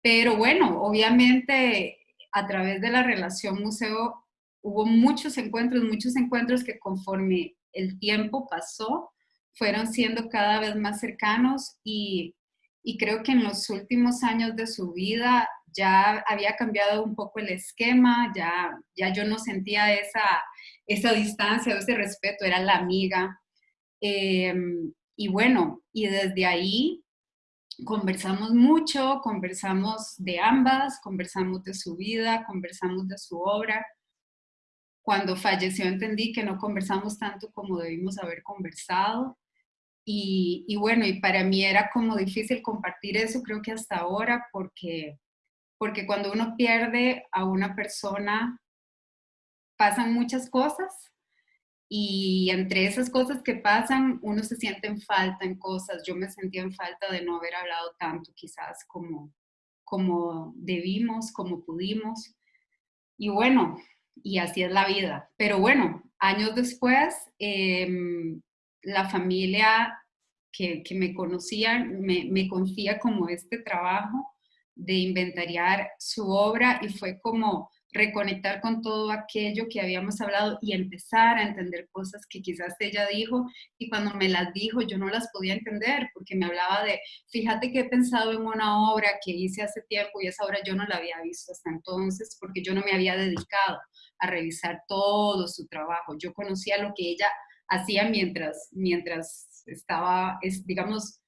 pero bueno, obviamente a través de la relación museo hubo muchos encuentros, muchos encuentros que conforme el tiempo pasó, fueron siendo cada vez más cercanos y, creo que en los últimos años de su vida ya había cambiado un poco el esquema, ya, ya yo no sentía esa, esa distancia, ese respeto, era la amiga. Em, y bueno, y desde ahí conversamos mucho, conversamos de ambas, conversamos de su vida, conversamos de su obra. Cuando falleció entendí que no conversamos tanto como debimos haber conversado. Y, bueno, y para mí era como difícil compartir eso, creo que hasta ahora, porque, porque cuando uno pierde a una persona, pasan muchas cosas y entre esas cosas que pasan, uno se siente en falta en cosas. Yo me sentía en falta de no haber hablado tanto quizás como, como debimos, como pudimos. Y bueno, y así es la vida. Pero bueno, años después, em, la familia que, me conocía me, me confía como este trabajo de inventariar su obra y fue como reconectar con todo aquello que habíamos hablado y empezar a entender cosas que quizás ella dijo y cuando me las dijo yo no las podía entender porque me hablaba de, fíjate que he pensado en una obra que hice hace tiempo y esa obra yo no la había visto hasta entonces porque yo no me había dedicado a revisar todo su trabajo. Yo conocía lo que ella hacía mientras, mientras estaba, es, digamos,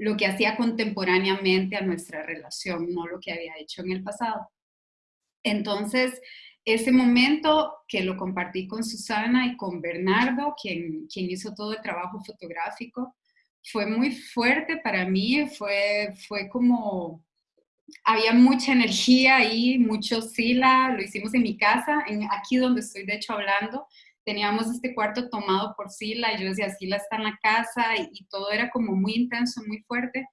lo que hacía contemporáneamente a nuestra relación, no lo que había hecho en el pasado. Entonces, ese momento que lo compartí con Susana y con Bernardo, quien, quien hizo todo el trabajo fotográfico, fue muy fuerte para mí, fue, fue como, había mucha energía ahí, mucho sila, lo hicimos en mi casa, aquí donde estoy de hecho hablando, teníamos este cuarto tomado por Sila y yo decía, Sila está en la casa y, y todo era como muy intenso, muy fuerte.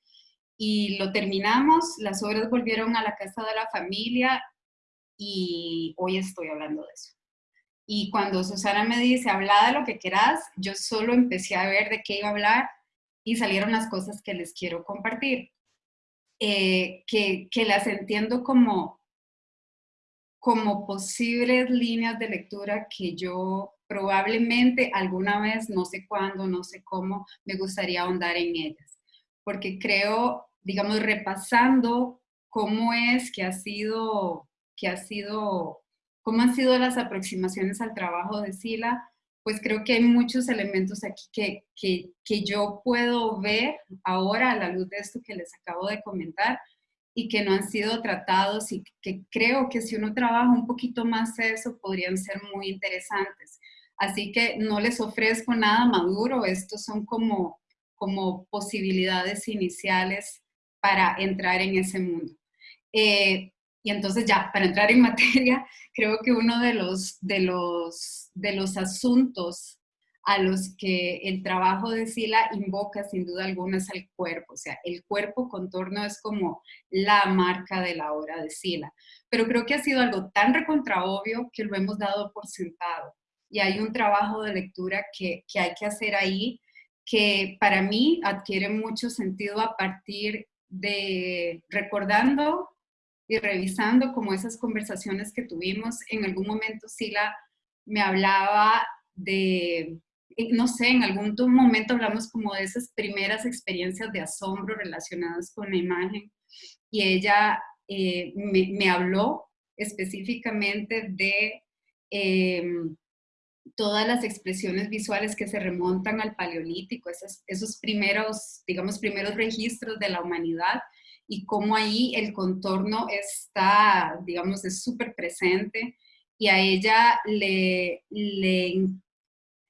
Y lo terminamos, las obras volvieron a la casa de la familia y hoy estoy hablando de eso. Y cuando Susana me dice, habla de lo que quieras, yo solo empecé a ver de qué iba a hablar y salieron las cosas que les quiero compartir, eh, que, que las entiendo como, como posibles líneas de lectura que yo probablemente alguna vez, no sé cuándo, no sé cómo, me gustaría ahondar en ellas. Porque creo, digamos, repasando cómo es que ha sido que ha sido, cómo han sido las aproximaciones al trabajo de Sila, pues creo que hay muchos elementos aquí que, que, que yo puedo ver ahora a la luz de esto que les acabo de comentar y que no han sido tratados y que creo que si uno trabaja un poquito más eso podrían ser muy interesantes. Así que no les ofrezco nada maduro, estos son como, como posibilidades iniciales para entrar en ese mundo. Eh, y entonces ya, para entrar en materia, creo que uno de los, de los, de los asuntos a los que el trabajo de Sila invoca sin duda alguna es el cuerpo. O sea, el cuerpo contorno es como la marca de la obra de Sila. Pero creo que ha sido algo tan recontraobvio que lo hemos dado por sentado. Y hay un trabajo de lectura que, que hay que hacer ahí que para mí adquiere mucho sentido a partir de recordando y revisando como esas conversaciones que tuvimos, en algún momento Sila me hablaba de, eh, no sé, en algún momento hablamos como de esas primeras experiencias de asombro relacionadas con la imagen y ella eh, me, habló específicamente de em, todas las expresiones visuales que se remontan al paleolítico, esos, esos primeros, digamos, primeros registros de la humanidad y cómo ahí el contorno está, digamos, es súper presente y a ella le, le,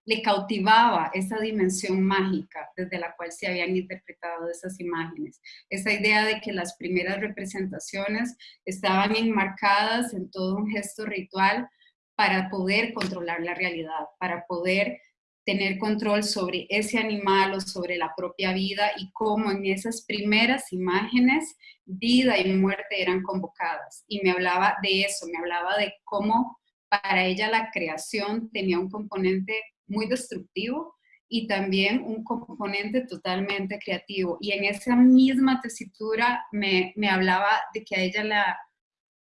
le, cautivaba esa dimensión mágica desde la cual se habían interpretado esas imágenes. Esa idea de que las primeras representaciones estaban enmarcadas en todo un gesto ritual para poder controlar la realidad, para poder tener control sobre ese animal o sobre la propia vida y cómo en esas primeras imágenes vida y muerte eran convocadas. Y me hablaba de eso, me hablaba de cómo para ella la creación tenía un componente muy destructivo y también un componente totalmente creativo. Y en esa misma tesitura me, me hablaba de que a ella la,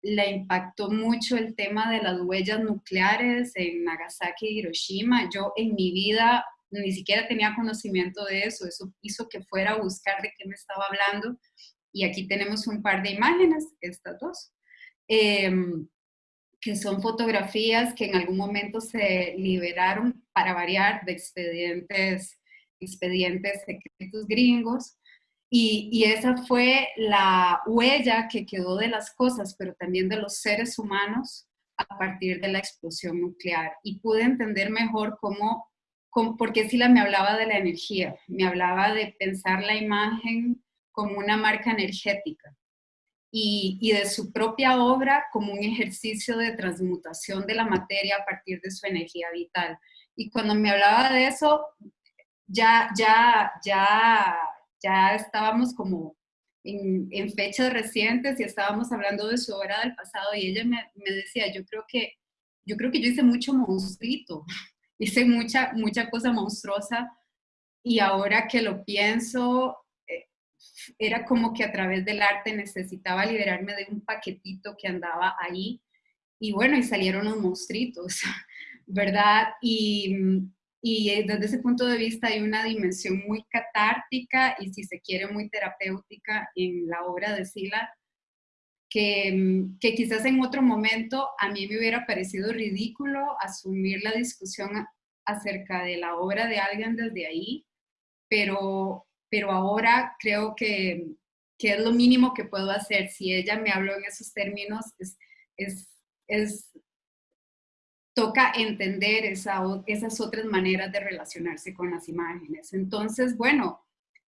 le impactó mucho el tema de las huellas nucleares en Nagasaki y Hiroshima. Yo en mi vida ni siquiera tenía conocimiento de eso, eso hizo que fuera a buscar de qué me estaba hablando. Y aquí tenemos un par de imágenes, estas dos, em, que son fotografías que en algún momento se liberaron para variar de expedientes, expedientes secretos gringos. Y, esa fue la huella que quedó de las cosas, pero también de los seres humanos a partir de la explosión nuclear. Y pude entender mejor cómo, porque Sila me hablaba de la energía, me hablaba de pensar la imagen como una marca energética y, y de su propia obra como un ejercicio de transmutación de la materia a partir de su energía vital. Y cuando me hablaba de eso, ya, ya, ya ya estábamos como en, fechas recientes y estábamos hablando de su obra del pasado y ella me, decía, yo creo que yo creo que yo hice mucho monstruito, hice mucha, mucha cosa monstruosa y ahora que lo pienso, eh, era como que a través del arte necesitaba liberarme de un paquetito que andaba ahí y bueno, y salieron los monstruitos, ¿verdad? Y, y desde ese punto de vista hay una dimensión muy catártica y si se quiere muy terapéutica en la obra de Sila, que, que, quizás en otro momento a mí me hubiera parecido ridículo asumir la discusión acerca de la obra de alguien desde ahí, pero, pero ahora creo que, que es lo mínimo que puedo hacer. Si ella me habló en esos términos, es, es, es toca entender esa, esas otras maneras de relacionarse con las imágenes. Entonces, bueno,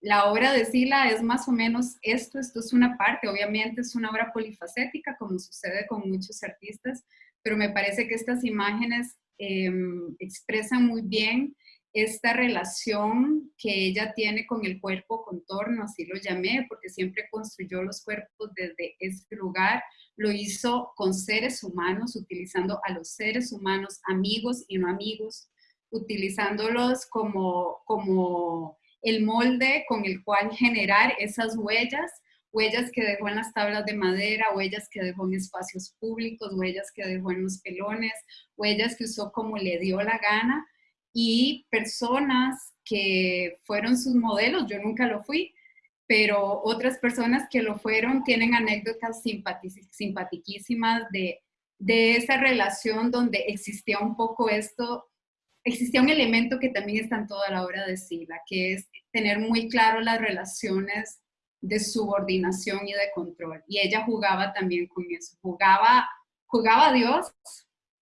la obra de Sila es más o menos esto, esto es una parte, obviamente es una obra polifacética, como sucede con muchos artistas, pero me parece que estas imágenes em, expresan muy bien esta relación que ella tiene con el cuerpo contorno, así lo llamé, porque siempre construyó los cuerpos desde este lugar, lo hizo con seres humanos, utilizando a los seres humanos, amigos y no amigos, utilizándolos como, como el molde con el cual generar esas huellas, huellas que dejó en las tablas de madera, huellas que dejó en espacios públicos, huellas que dejó en los pelones, huellas que usó como le dio la gana, y personas que fueron sus modelos, yo nunca lo fui, pero otras personas que lo fueron tienen anécdotas simpatiquísimas de, de esa relación donde existía un poco esto, existía un elemento que también está en toda la obra de Sila, que es tener muy claro las relaciones de subordinación y de control. Y ella jugaba también con eso, jugaba, jugaba a Dios,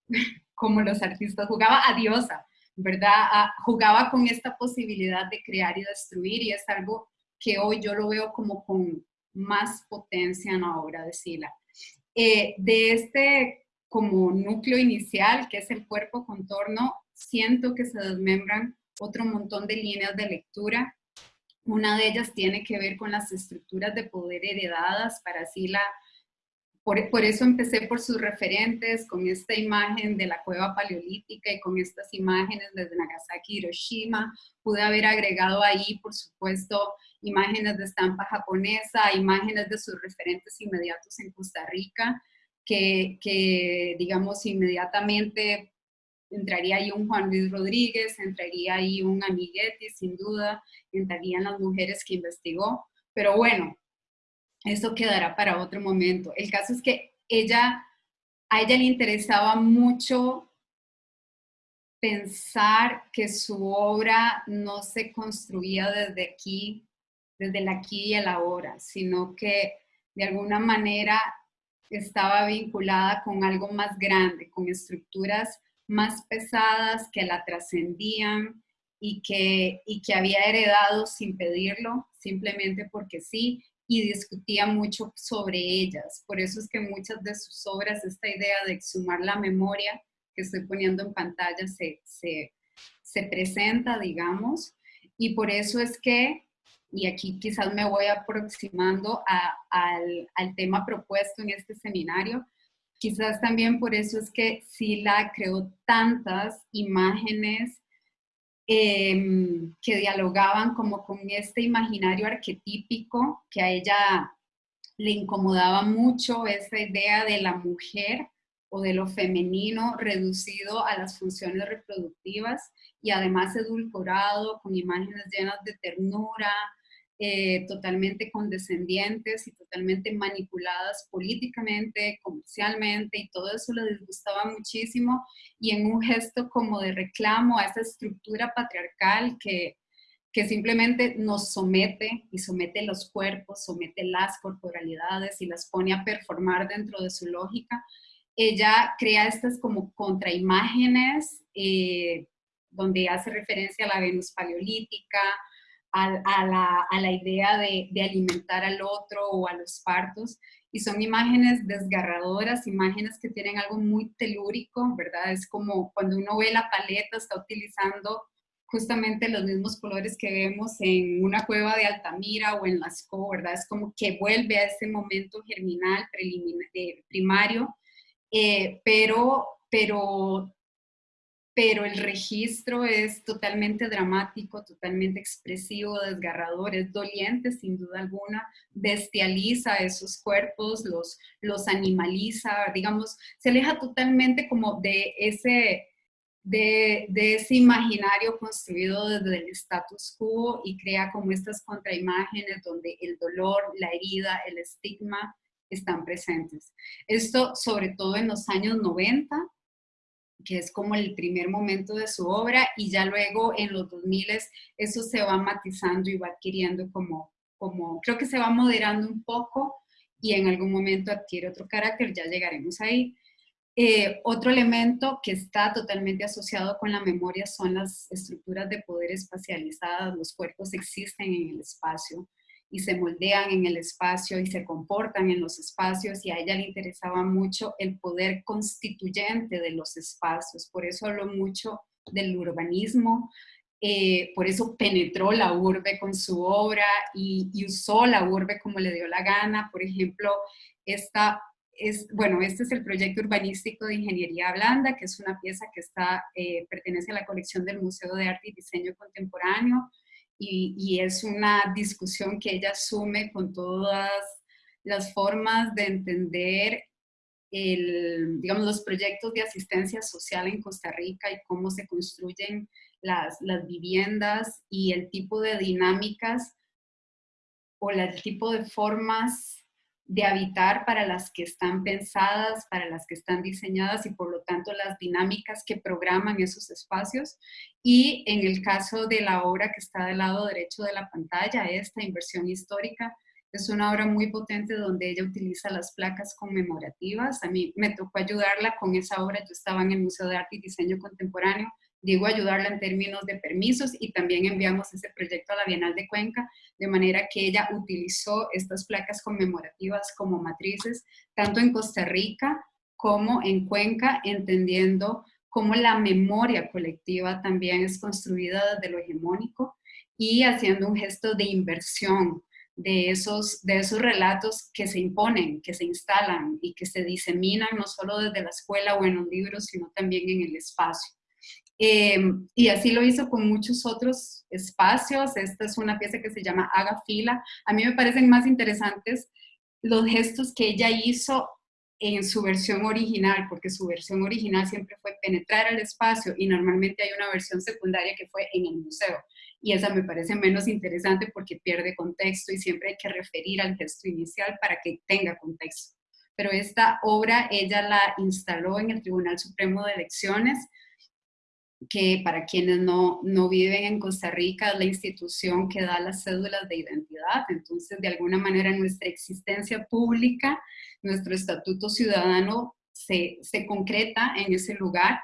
como los artistas, jugaba a diosa, ¿verdad? Ah, jugaba con esta posibilidad de crear y destruir y es algo que hoy yo lo veo como con más potencia en la obra de Sila. Eh, de este como núcleo inicial, que es el cuerpo contorno, siento que se desmembran otro montón de líneas de lectura. Una de ellas tiene que ver con las estructuras de poder heredadas para Sila por, eso empecé por sus referentes, con esta imagen de la cueva paleolítica y con estas imágenes desde Nagasaki, Hiroshima. Pude haber agregado ahí, por supuesto, imágenes de estampa japonesa, imágenes de sus referentes inmediatos en Costa Rica, que, que digamos, inmediatamente entraría ahí un Juan Luis Rodríguez, entraría ahí un Amiguetti, sin duda, entrarían las mujeres que investigó. Pero bueno, eso quedará para otro momento. El caso es que ella, a ella le interesaba mucho pensar que su obra no se construía desde aquí, desde el aquí y el ahora, sino que de alguna manera estaba vinculada con algo más grande, con estructuras más pesadas que la trascendían y que, y que había heredado sin pedirlo, simplemente porque sí, y discutía mucho sobre ellas. Por eso es que muchas de sus obras, esta idea de exhumar la memoria que estoy poniendo en pantalla se, se, se presenta, digamos, y por eso es que, y aquí quizás me voy aproximando al, al tema propuesto en este seminario, quizás también por eso es que Sila creó tantas imágenes Em, que dialogaban como con este imaginario arquetípico que a ella le incomodaba mucho esa idea de la mujer o de lo femenino reducido a las funciones reproductivas y además edulcorado con imágenes llenas de ternura, eh, totalmente condescendientes y totalmente manipuladas políticamente, comercialmente, y todo eso le disgustaba muchísimo, y en un gesto como de reclamo a esa estructura patriarcal que, que simplemente nos somete y somete los cuerpos, somete las corporalidades y las pone a performar dentro de su lógica, ella crea estas como contraimágenes eh, donde hace referencia a la Venus paleolítica, a, la, idea de, alimentar al otro o a los partos. Y son imágenes desgarradoras, imágenes que tienen algo muy telúrico, ¿verdad? Es como cuando uno ve la paleta, está utilizando justamente los mismos colores que vemos en una cueva de Altamira o en Lascaux, ¿verdad? Es como que vuelve a ese momento germinal, primario, eh, pero pero pero el registro es totalmente dramático, totalmente expresivo, desgarrador, es doliente sin duda alguna, bestializa esos cuerpos, los, los animaliza, digamos, se aleja totalmente como de ese, de, de, ese imaginario construido desde el status quo y crea como estas contraimágenes donde el dolor, la herida, el estigma están presentes. Esto sobre todo en los años 90, que es como el primer momento de su obra, y ya luego en los 2000 eso se va matizando y va adquiriendo como, como, creo que se va moderando un poco y en algún momento adquiere otro carácter, ya llegaremos ahí. Eh, otro elemento que está totalmente asociado con la memoria son las estructuras de poder espacializadas, los cuerpos existen en el espacio, y se moldean en el espacio y se comportan en los espacios y a ella le interesaba mucho el poder constituyente de los espacios. Por eso habló mucho del urbanismo, eh, por eso penetró la urbe con su obra y, usó la urbe como le dio la gana. Por ejemplo, esta es, bueno, este es el proyecto urbanístico de Ingeniería Blanda, que es una pieza que está, eh, pertenece a la colección del Museo de Arte y Diseño Contemporáneo y, es una discusión que ella asume con todas las formas de entender el, digamos, los proyectos de asistencia social en Costa Rica y cómo se construyen las, las viviendas y el tipo de dinámicas o el tipo de formas de habitar para las que están pensadas, para las que están diseñadas y por lo tanto las dinámicas que programan esos espacios. Y en el caso de la obra que está del lado derecho de la pantalla, esta inversión histórica, es una obra muy potente donde ella utiliza las placas conmemorativas. A mí me tocó ayudarla con esa obra, yo estaba en el Museo de Arte y Diseño Contemporáneo digo ayudarla en términos de permisos y también enviamos ese proyecto a la Bienal de Cuenca, de manera que ella utilizó estas placas conmemorativas como matrices, tanto en Costa Rica como en Cuenca, entendiendo cómo la memoria colectiva también es construida desde lo hegemónico y haciendo un gesto de inversión de esos, de esos relatos que se imponen, que se instalan y que se diseminan no solo desde la escuela o en un libro, sino también en el espacio. Eh, y así lo hizo con muchos otros espacios. Esta es una pieza que se llama Haga Fila. A mí me parecen más interesantes los gestos que ella hizo en su versión original, porque su versión original siempre fue penetrar al espacio y normalmente hay una versión secundaria que fue en el museo. Y esa me parece menos interesante porque pierde contexto y siempre hay que referir al gesto inicial para que tenga contexto. Pero esta obra ella la instaló en el Tribunal Supremo de Elecciones que para quienes no, no viven en Costa Rica es la institución que da las cédulas de identidad. Entonces, de alguna manera, nuestra existencia pública, nuestro estatuto ciudadano se, se concreta en ese lugar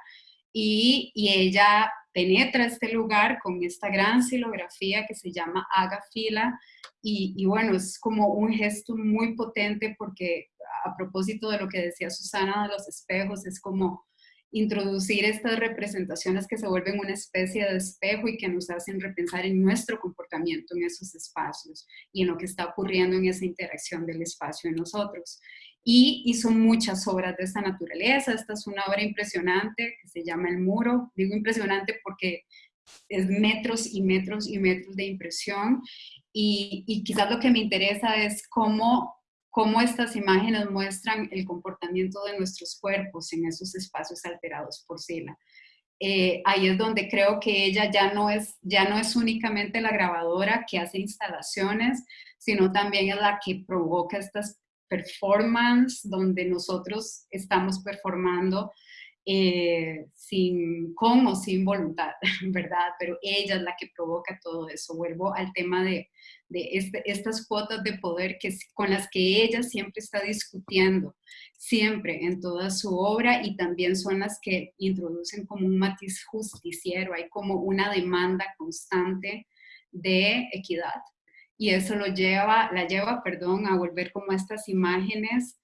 y, y, ella penetra este lugar con esta gran silografía que se llama Haga Fila y, y bueno, es como un gesto muy potente porque a propósito de lo que decía Susana de los espejos, es como introducir estas representaciones que se vuelven una especie de espejo y que nos hacen repensar en nuestro comportamiento en esos espacios y en lo que está ocurriendo en esa interacción del espacio en nosotros. Y hizo muchas obras de esta naturaleza. Esta es una obra impresionante que se llama El Muro. Digo impresionante porque es metros y metros y metros de impresión. Y, y quizás lo que me interesa es cómo cómo estas imágenes muestran el comportamiento de nuestros cuerpos en esos espacios alterados por Sila. Eh, ahí es donde creo que ella ya no, es, ya no es únicamente la grabadora que hace instalaciones, sino también es la que provoca estas performances donde nosotros estamos performando eh, sin, con sin voluntad, ¿verdad? Pero ella es la que provoca todo eso. Vuelvo al tema de, de este, estas cuotas de poder que, con las que ella siempre está discutiendo, siempre en toda su obra y también son las que introducen como un matiz justiciero, hay como una demanda constante de equidad y eso lo lleva, la lleva, perdón, a volver como estas imágenes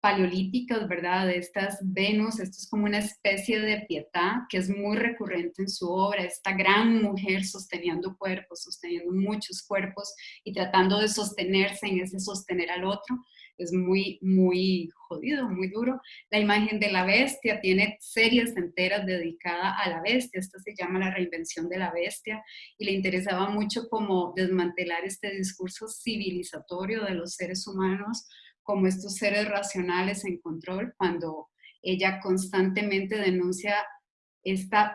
paleolíticas, ¿verdad? Estas Venus, esto es como una especie de pietad que es muy recurrente en su obra, esta gran mujer sosteniendo cuerpos, sosteniendo muchos cuerpos y tratando de sostenerse en ese sostener al otro es muy, muy jodido, muy duro. La imagen de la bestia tiene series enteras dedicadas a la bestia, esta se llama la reinvención de la bestia, y le interesaba mucho como desmantelar este discurso civilizatorio de los seres humanos como estos seres racionales en control, cuando ella constantemente denuncia esta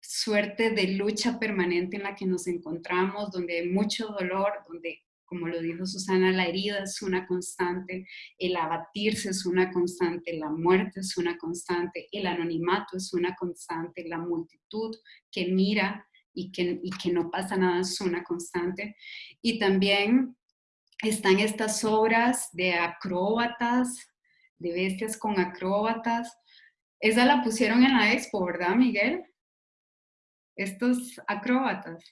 suerte de lucha permanente en la que nos encontramos, donde hay mucho dolor, donde como lo dijo Susana, la herida es una constante, el abatirse es una constante, la muerte es una constante, el anonimato es una constante, la multitud que mira y que, y que no pasa nada es una constante. Y también están estas obras de acróbatas, de bestias con acróbatas. Esa la pusieron en la expo, ¿verdad, Miguel? Estos acróbatas.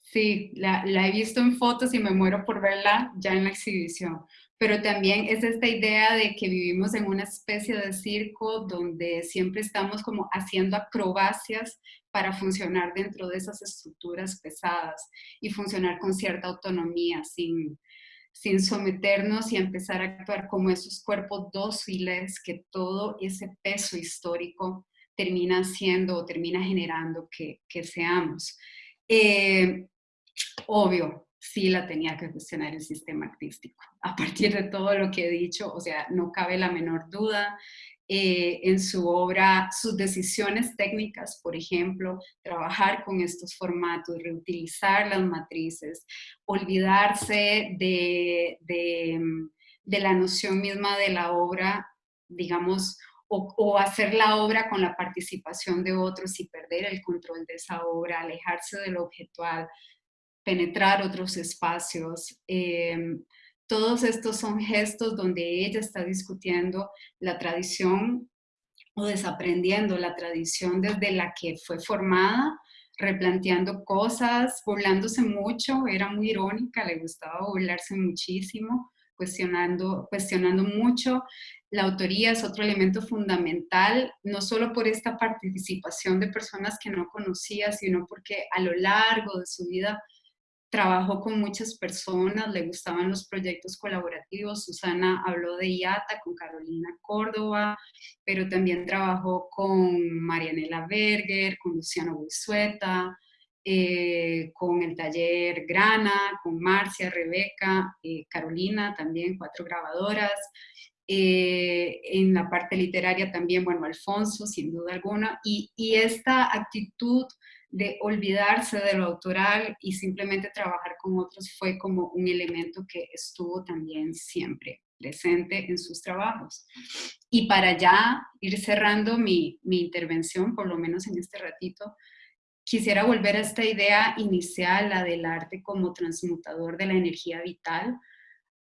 Sí, la, he visto en fotos y me muero por verla ya en la exhibición. Pero también es esta idea de que vivimos en una especie de circo donde siempre estamos como haciendo acrobacias para funcionar dentro de esas estructuras pesadas y funcionar con cierta autonomía, sin, sin someternos y empezar a actuar como esos cuerpos dóciles que todo ese peso histórico termina siendo o termina generando que, que seamos. Eh, obvio, sí la tenía que cuestionar el sistema artístico. A partir de todo lo que he dicho, o sea, no cabe la menor duda. Eh, en su obra, sus decisiones técnicas, por ejemplo, trabajar con estos formatos, reutilizar las matrices, olvidarse de, de, la noción misma de la obra, digamos, o, hacer la obra con la participación de otros y perder el control de esa obra, alejarse de lo objetual, penetrar otros espacios. Em, todos estos son gestos donde ella está discutiendo la tradición o desaprendiendo la tradición desde la que fue formada, replanteando cosas, burlándose mucho, era muy irónica, le gustaba burlarse muchísimo, cuestionando, cuestionando mucho. La autoría es otro elemento fundamental, no solo por esta participación de personas que no conocía, sino porque a lo largo de su vida trabajó con muchas personas, le gustaban los proyectos colaborativos. Susana habló de IATA con Carolina Córdoba, pero también trabajó con Marianela Berger, con Luciano Buizueta, eh, con el taller Grana, con Marcia, Rebeca, eh, Carolina también, cuatro grabadoras. Eh, en la parte literaria también, bueno, Alfonso, sin duda alguna, y, y esta actitud de olvidarse de lo autoral y simplemente trabajar con otros fue como un elemento que estuvo también siempre presente en sus trabajos. Y para ya ir cerrando mi, mi intervención, por lo menos en este ratito, quisiera volver a esta idea inicial, la del arte como transmutador de la energía vital.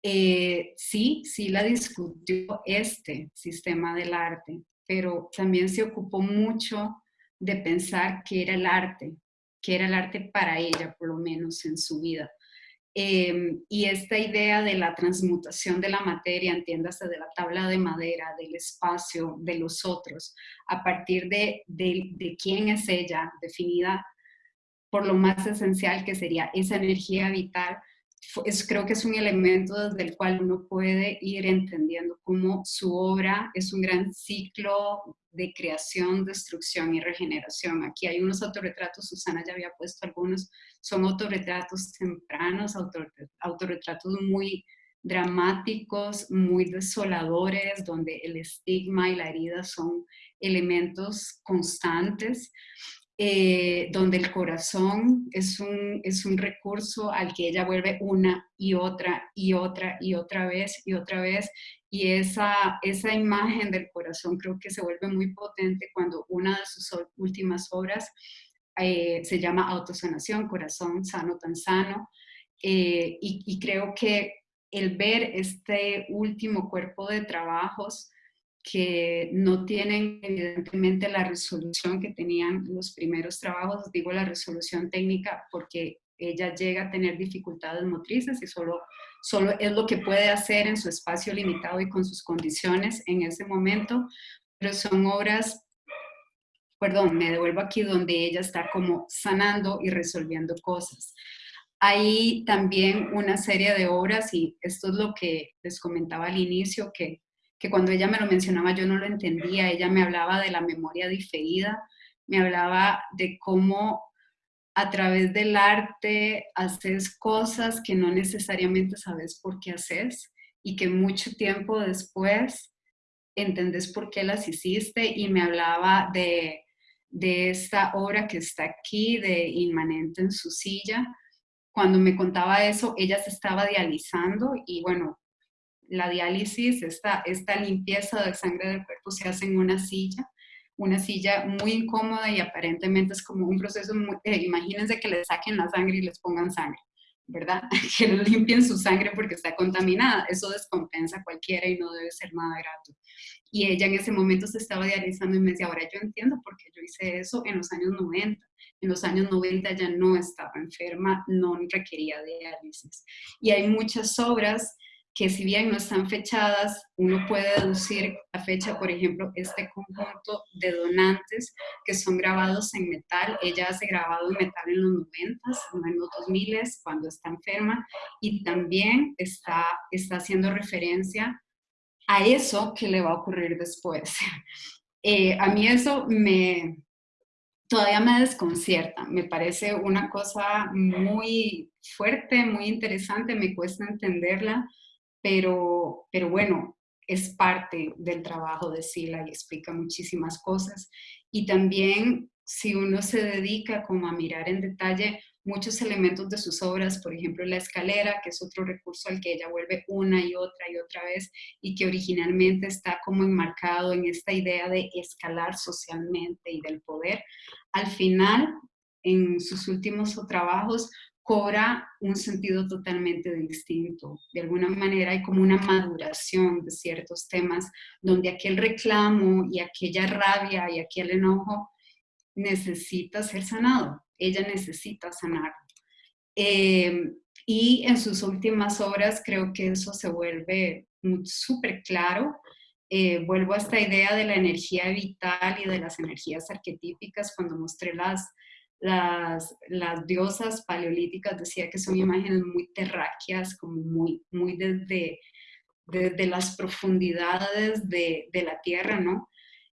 Eh, sí, sí la discutió este sistema del arte, pero también se ocupó mucho de pensar que era el arte, que era el arte para ella, por lo menos en su vida. Em, y esta idea de la transmutación de la materia, entiéndase de la tabla de madera, del espacio, de los otros, a partir de, de quién es ella, definida por lo más esencial que sería esa energía vital, es, creo que es un elemento desde el cual uno puede ir entendiendo cómo su obra es un gran ciclo de creación, destrucción y regeneración. Aquí hay unos autorretratos, Susana ya había puesto algunos, son autorretratos tempranos, autorretratos muy dramáticos, muy desoladores, donde el estigma y la herida son elementos constantes. Eh, donde el corazón es un, es un recurso al que ella vuelve una y otra y otra y otra vez y otra vez. Y esa, esa imagen del corazón creo que se vuelve muy potente cuando una de sus últimas obras eh, se llama Autosanación, Corazón Sano Tan Sano. Eh, y, y creo que el ver este último cuerpo de trabajos que no tienen evidentemente la resolución que tenían los primeros trabajos, digo la resolución técnica porque Ella llega a tener dificultades motrices y solo, solo es lo que puede hacer en su espacio limitado y con sus condiciones en ese momento, pero son obras, perdón, me devuelvo aquí donde ella está como sanando y resolviendo cosas. Hay también una serie de obras y esto es lo que les comentaba al inicio, que, que cuando ella me lo mencionaba yo no lo entendía, ella me hablaba de la memoria diferida, me hablaba de cómo a través del arte haces cosas que no necesariamente sabes por qué haces y que mucho tiempo después entendés por qué las hiciste y me hablaba de, de esta obra que está aquí, de Inmanente en su silla, cuando me contaba eso, ella se estaba dializando y bueno, la diálisis, esta, limpieza de sangre del cuerpo se hace en una silla, una silla muy incómoda y aparentemente es como un proceso, eh, imagínense que le saquen la sangre y les pongan sangre, ¿verdad? Que limpien su sangre porque está contaminada, eso descompensa a cualquiera y no debe ser nada grato. Y ella en ese momento se estaba dializando y me decía, ahora yo entiendo por qué yo hice eso en los años 90 en los años 90 ya no estaba enferma, no requería diálisis. Y hay muchas obras que si bien no están fechadas, uno puede deducir la fecha, por ejemplo, este conjunto de donantes que son grabados en metal. Ella hace grabado en metal en los 90, en los 2000, cuando está enferma, y también está, está haciendo referencia a eso que le va a ocurrir después. Eh, a mí eso me, todavía me desconcierta, me parece una cosa muy fuerte, muy interesante, me cuesta entenderla, pero, pero bueno, es parte del trabajo de Sila y explica muchísimas cosas. Y también si uno se dedica como a mirar en detalle muchos elementos de sus obras, por ejemplo la escalera, que es otro recurso al que ella vuelve una y otra y otra vez y que originalmente está como enmarcado en esta idea de escalar socialmente y del poder, al final, en sus últimos trabajos, cobra un sentido totalmente distinto. De alguna manera hay como una maduración de ciertos temas donde aquel reclamo y aquella rabia y aquel enojo necesita ser sanado ella necesita sanar. Em, y en sus últimas obras creo que eso se vuelve súper claro. Eh, vuelvo a esta idea de la energía vital y de las energías arquetípicas cuando mostré las, las, las diosas paleolíticas, decía que son imágenes muy terráqueas, como muy, muy desde, desde las profundidades de, de la tierra, ¿no?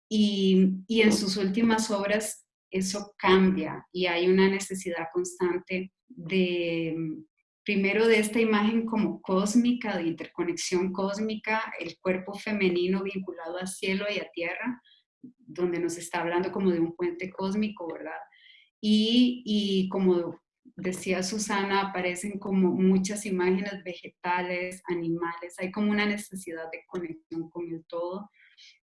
Y, y en sus últimas obras eso cambia y hay una necesidad constante de, primero de esta imagen como cósmica, de interconexión cósmica, el cuerpo femenino vinculado al cielo y a tierra, donde nos está hablando como de un puente cósmico, ¿verdad? Y, como decía Susana, aparecen como muchas imágenes vegetales, animales, hay como una necesidad de conexión con el todo.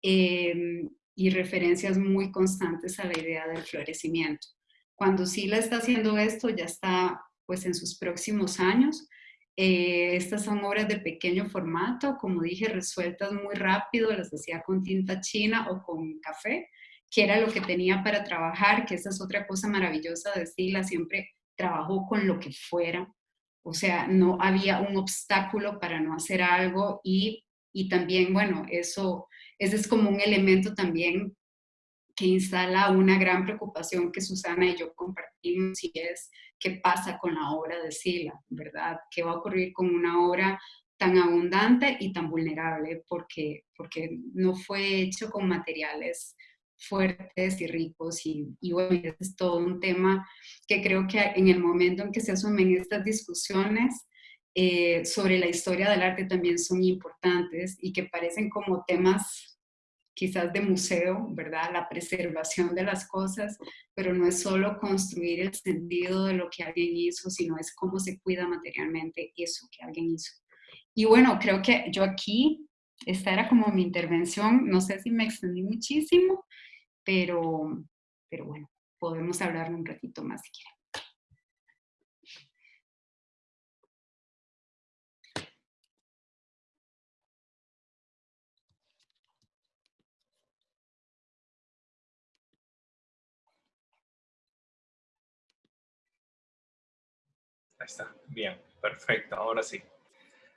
Eh, y referencias muy constantes a la idea del florecimiento. Cuando Sila está haciendo esto, ya está pues en sus próximos años. Eh, estas son obras de pequeño formato, como dije, resueltas muy rápido, las hacía con tinta china o con café, que era lo que tenía para trabajar, que esa es otra cosa maravillosa de Sila, siempre trabajó con lo que fuera, o sea, no había un obstáculo para no hacer algo y, y también, bueno, eso ese es como un elemento también que instala una gran preocupación que Susana y yo compartimos y es qué pasa con la obra de Sila, ¿verdad? ¿Qué va a ocurrir con una obra tan abundante y tan vulnerable porque, porque no fue hecho con materiales fuertes y ricos y, y bueno, es todo un tema que creo que en el momento en que se asumen estas discusiones eh, sobre la historia del arte también son importantes y que parecen como temas quizás de museo, ¿verdad? La preservación de las cosas, pero no es solo construir el sentido de lo que alguien hizo, sino es cómo se cuida materialmente eso que alguien hizo. Y bueno, creo que yo aquí, esta era como mi intervención, no sé si me extendí muchísimo, pero, pero bueno, podemos hablar un ratito más si quieren. Ahí está, bien, perfecto, ahora sí.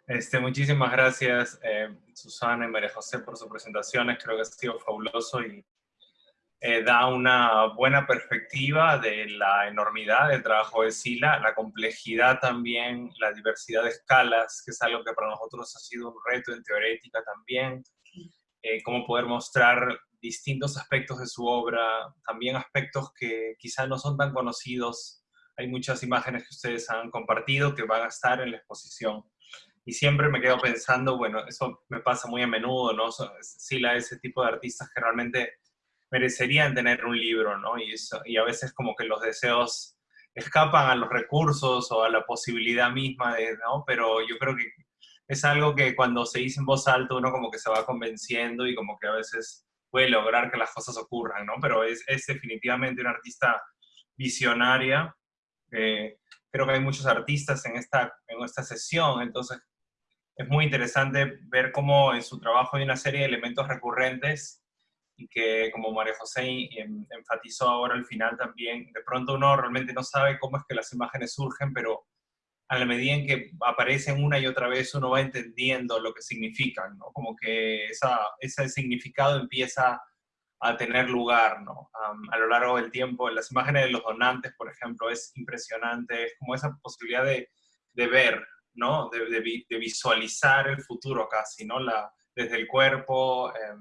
Este, muchísimas gracias, eh, Susana y María José, por sus presentaciones. Creo que ha sido fabuloso y eh, da una buena perspectiva de la enormidad del trabajo de SILA, la complejidad también, la diversidad de escalas, que es algo que para nosotros ha sido un reto en teorética también, eh, cómo poder mostrar distintos aspectos de su obra, también aspectos que quizá no son tan conocidos. Hay muchas imágenes que ustedes han compartido que van a estar en la exposición. Y siempre me quedo pensando, bueno, eso me pasa muy a menudo, ¿no? Sila, ese tipo de artistas que realmente merecerían tener un libro, ¿no? Y, a veces como que los deseos escapan a los recursos o a la posibilidad misma de, ¿no? Pero yo creo que es algo que cuando se dice en voz alta uno como que se va convenciendo y como que a veces puede lograr que las cosas ocurran, ¿no? Pero es, es definitivamente una artista visionaria. Eh, creo que hay muchos artistas en esta, en esta sesión, entonces es muy interesante ver cómo en su trabajo hay una serie de elementos recurrentes y que, como María José enfatizó ahora al final también, de pronto uno realmente no sabe cómo es que las imágenes surgen, pero a la medida en que aparecen una y otra vez uno va entendiendo lo que significan, ¿no? Como que esa, ese significado empieza a tener lugar, ¿no? a lo largo del tiempo, en las imágenes de los donantes, por ejemplo, es impresionante, es como esa posibilidad de, de ver, ¿no? De, de, visualizar el futuro casi, ¿no? La, desde el cuerpo, eh,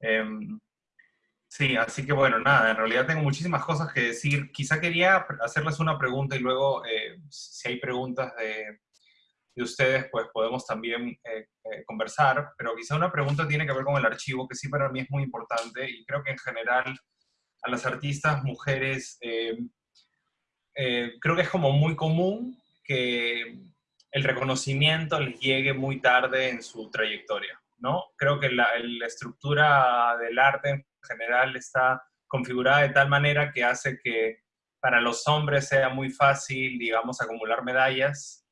Em, sí, así que bueno, nada, en realidad tengo muchísimas cosas que decir. Quizá quería hacerles una pregunta y luego, eh, si hay preguntas de, de, ustedes, pues podemos también eh, eh, conversar, pero quizá una pregunta tiene que ver con el archivo, que sí para mí es muy importante y creo que en general a las artistas mujeres creo que es como muy común que el reconocimiento les llegue muy tarde en su trayectoria. ¿No? Creo que la, estructura del arte en general está configurada de tal manera que hace que para los hombres sea muy fácil, digamos, acumular medallas,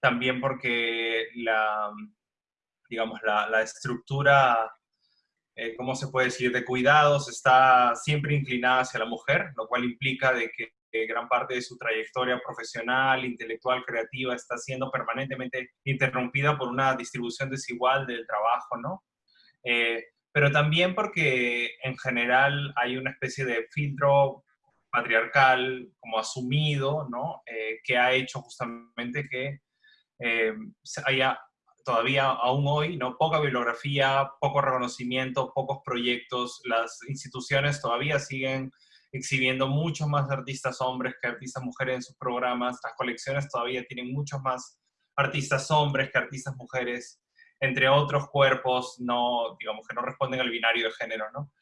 también porque la, digamos, la, estructura, eh, ¿cómo se puede decir?, de cuidados está siempre inclinada hacia la mujer, lo cual implica de que gran parte de su trayectoria profesional, intelectual, creativa está siendo permanentemente interrumpida por una distribución desigual del trabajo, ¿no? Eh, pero también porque en general hay una especie de filtro patriarcal como asumido, ¿no? Eh, que ha hecho justamente que eh, haya todavía aún hoy, ¿no? Poca bibliografía, poco reconocimiento, pocos proyectos, las instituciones todavía siguen exhibiendo muchos más artistas hombres que artistas mujeres en sus programas. Las colecciones todavía tienen muchos más artistas hombres que artistas mujeres, entre otros cuerpos no, digamos, que no responden al binario de género, ¿no?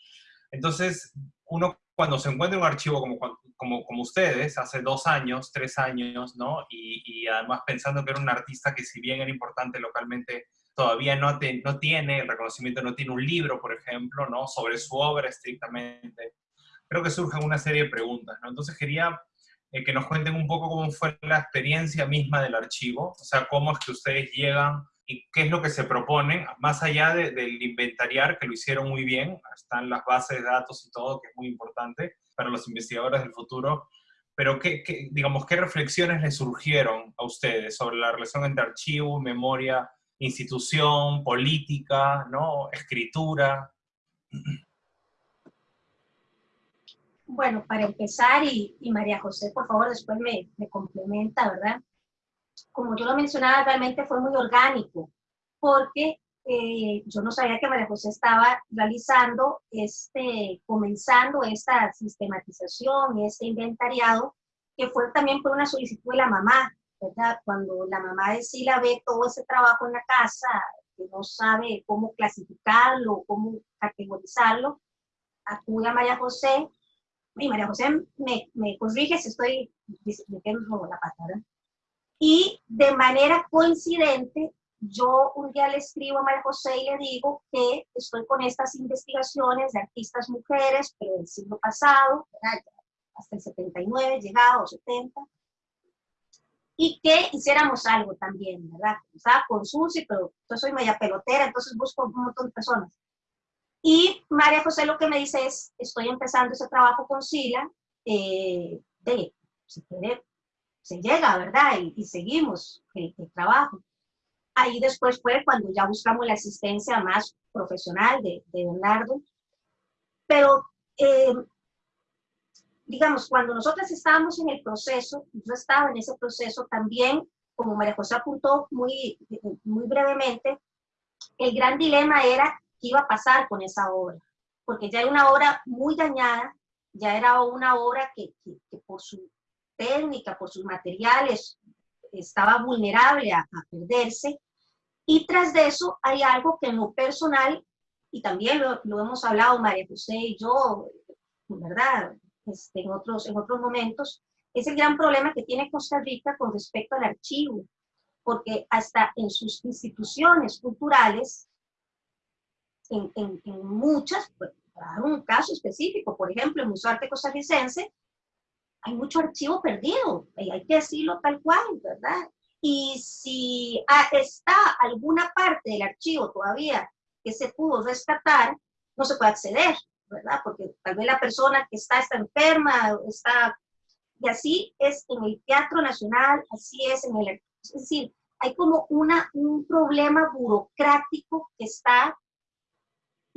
Entonces, uno cuando se encuentra un archivo como, como, como ustedes, hace dos años, tres años, ¿no? Y, y, además pensando que era un artista que si bien era importante localmente, todavía no, no tiene el reconocimiento, no tiene un libro, por ejemplo, ¿no? Sobre su obra estrictamente creo que surgen una serie de preguntas, ¿no? Entonces quería eh, que nos cuenten un poco cómo fue la experiencia misma del archivo, o sea, cómo es que ustedes llegan y qué es lo que se proponen, más allá del inventariar, que lo hicieron muy bien, están las bases de datos y todo, que es muy importante para los investigadores del futuro, pero ¿qué, digamos, ¿qué reflexiones les surgieron a ustedes sobre la relación entre archivo, memoria, institución, política, ¿no? escritura? Bueno, para empezar, y, María José, por favor, después me, complementa, ¿verdad? Como yo lo mencionaba, realmente fue muy orgánico, porque eh, yo no sabía que María José estaba realizando, este, comenzando esta sistematización, este inventariado, que fue también por una solicitud de la mamá, ¿verdad? Cuando la mamá de Sila ve todo ese trabajo en la casa, que no sabe cómo clasificarlo, cómo categorizarlo, acude a María José y María José me, me corrige si estoy diciendo la patada. Y de manera coincidente, yo un día le escribo a María José y le digo que estoy con estas investigaciones de artistas mujeres, pero del siglo pasado, hasta el 79, llegado, 70, y que hiciéramos algo también, ¿verdad? Estaba con Susi, pero yo soy media pelotera, entonces busco un montón de personas. Y María José lo que me dice es, estoy empezando ese trabajo con Sila, eh, de, si quiere, se llega, ¿verdad? Y, seguimos el, trabajo. Ahí después fue cuando ya buscamos la asistencia más profesional de, de Bernardo. Pero, eh, digamos, cuando nosotros estábamos en el proceso, yo estaba en ese proceso también, como María José apuntó muy, muy brevemente, el gran dilema era qué iba a pasar con esa obra, porque ya era una obra muy dañada, ya era una obra que, por su técnica, por sus materiales, estaba vulnerable a, perderse. Y tras de eso hay algo que en lo personal, y también lo, hemos hablado María José y yo, ¿verdad? Este, en, otros, en otros momentos, es el gran problema que tiene Costa Rica con respecto al archivo, porque hasta en sus instituciones culturales, en, en, muchas, pues, para dar un caso específico, por ejemplo, el Museo Arte Costarricense, hay mucho archivo perdido, y hay que decirlo tal cual, ¿verdad? Y si está alguna parte del archivo todavía que se pudo rescatar, no se puede acceder, ¿verdad? Porque tal vez la persona que está está enferma, está... Y así es en el Teatro Nacional, así es en el... Es decir, hay como una, un problema burocrático que está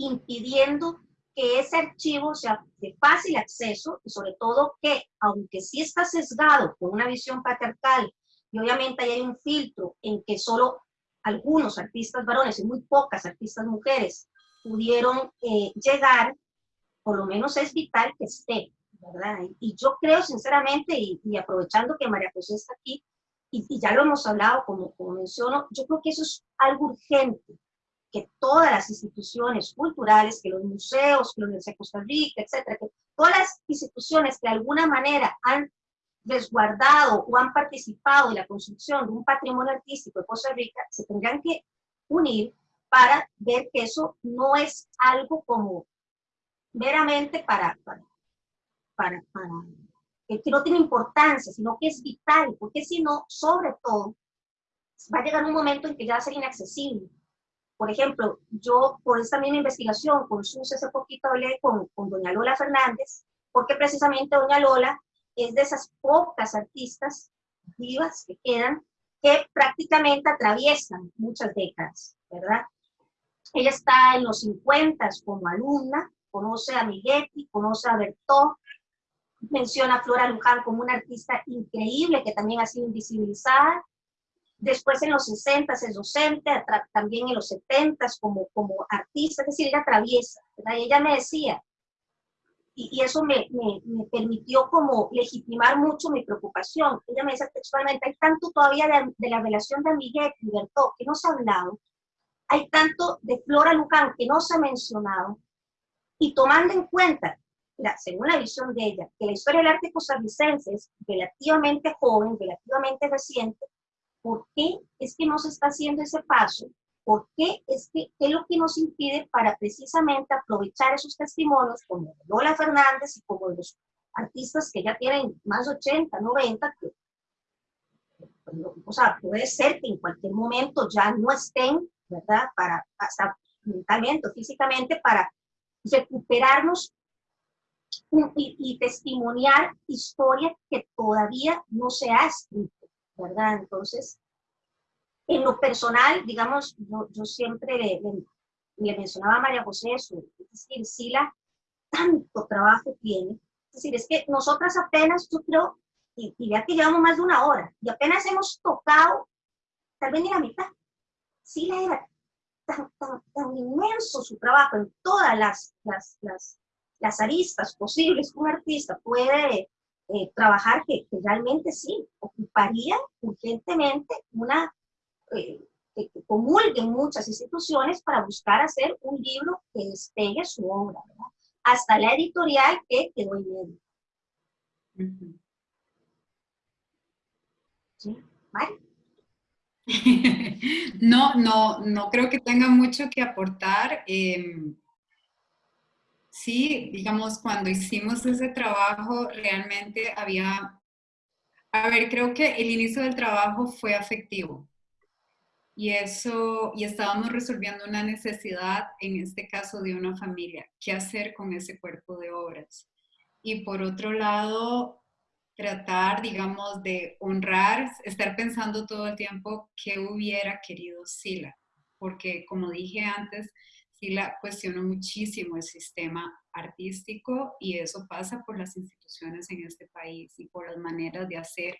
impidiendo que ese archivo sea de fácil acceso y sobre todo que, aunque sí está sesgado por una visión patriarcal y obviamente hay un filtro en que solo algunos artistas varones y muy pocas artistas mujeres pudieron eh, llegar, por lo menos es vital que esté, ¿verdad? Y, yo creo sinceramente, y, aprovechando que María José está aquí, y, ya lo hemos hablado, como, como menciono, yo creo que eso es algo urgente, que todas las instituciones culturales, que los museos, que la Universidad de Costa Rica, etcétera, que todas las instituciones que de alguna manera han resguardado o han participado en la construcción de un patrimonio artístico de Costa Rica, se tendrán que unir para ver que eso no es algo como meramente para, para, para, para que no tiene importancia, sino que es vital, porque si no, sobre todo, va a llegar un momento en que ya va a ser inaccesible. Por ejemplo, yo por esta misma investigación con SUS hace poquito hablé con, con doña Lola Fernández, porque precisamente doña Lola es de esas pocas artistas vivas que quedan que prácticamente atraviesan muchas décadas, ¿verdad? Ella está en los 50 como alumna, conoce a Miguetti, conoce a Bertó, menciona a Flora Luján como una artista increíble que también ha sido invisibilizada, Después en los 60 es docente, también en los 70 como, como artista, es decir, ella atraviesa. Y ella me decía, y, eso me, me, permitió como legitimar mucho mi preocupación. Ella me decía textualmente, hay tanto todavía de, la relación de Miguel y Bertó que no se ha hablado, hay tanto de Flora Luján que no se ha mencionado, y tomando en cuenta, según la visión de ella, que la historia del arte costarricense es relativamente joven, relativamente reciente, ¿Por qué es que no se está haciendo ese paso? ¿Por qué es que qué es lo que nos impide para precisamente aprovechar esos testimonios como Lola Fernández y como los artistas que ya tienen más de 80, 90, que, o sea, puede ser que en cualquier momento ya no estén, ¿verdad? Para, hasta mentalmente o físicamente, para recuperarnos y, y testimoniar historia que todavía no se ha escrito. ¿Verdad? Entonces, en lo personal, digamos, yo, siempre le, mencionaba a María José eso, es decir, Sila tanto trabajo tiene, es decir, es que nosotras apenas, yo creo, y, y vea que llevamos más de una hora, y apenas hemos tocado, tal vez ni la mitad. Sila era tan, tan, inmenso su trabajo en todas las, las, las, las aristas posibles que un artista puede eh, trabajar que, realmente sí, ocuparía urgentemente una, eh, que, comulguen muchas instituciones para buscar hacer un libro que despegue su obra, hasta la editorial que quedó en medio. ¿Sí? no, no, no creo que tenga mucho que aportar. Eh, sí, digamos, cuando hicimos ese trabajo, realmente había, a ver, creo que el inicio del trabajo fue afectivo. Y eso, y estábamos resolviendo una necesidad, en este caso de una familia, qué hacer con ese cuerpo de obras. Y por otro lado, tratar, digamos, de honrar, estar pensando todo el tiempo qué hubiera querido Sila, porque como dije antes, Sila cuestionó muchísimo el sistema artístico y eso pasa por las instituciones en este país y por las maneras de hacer.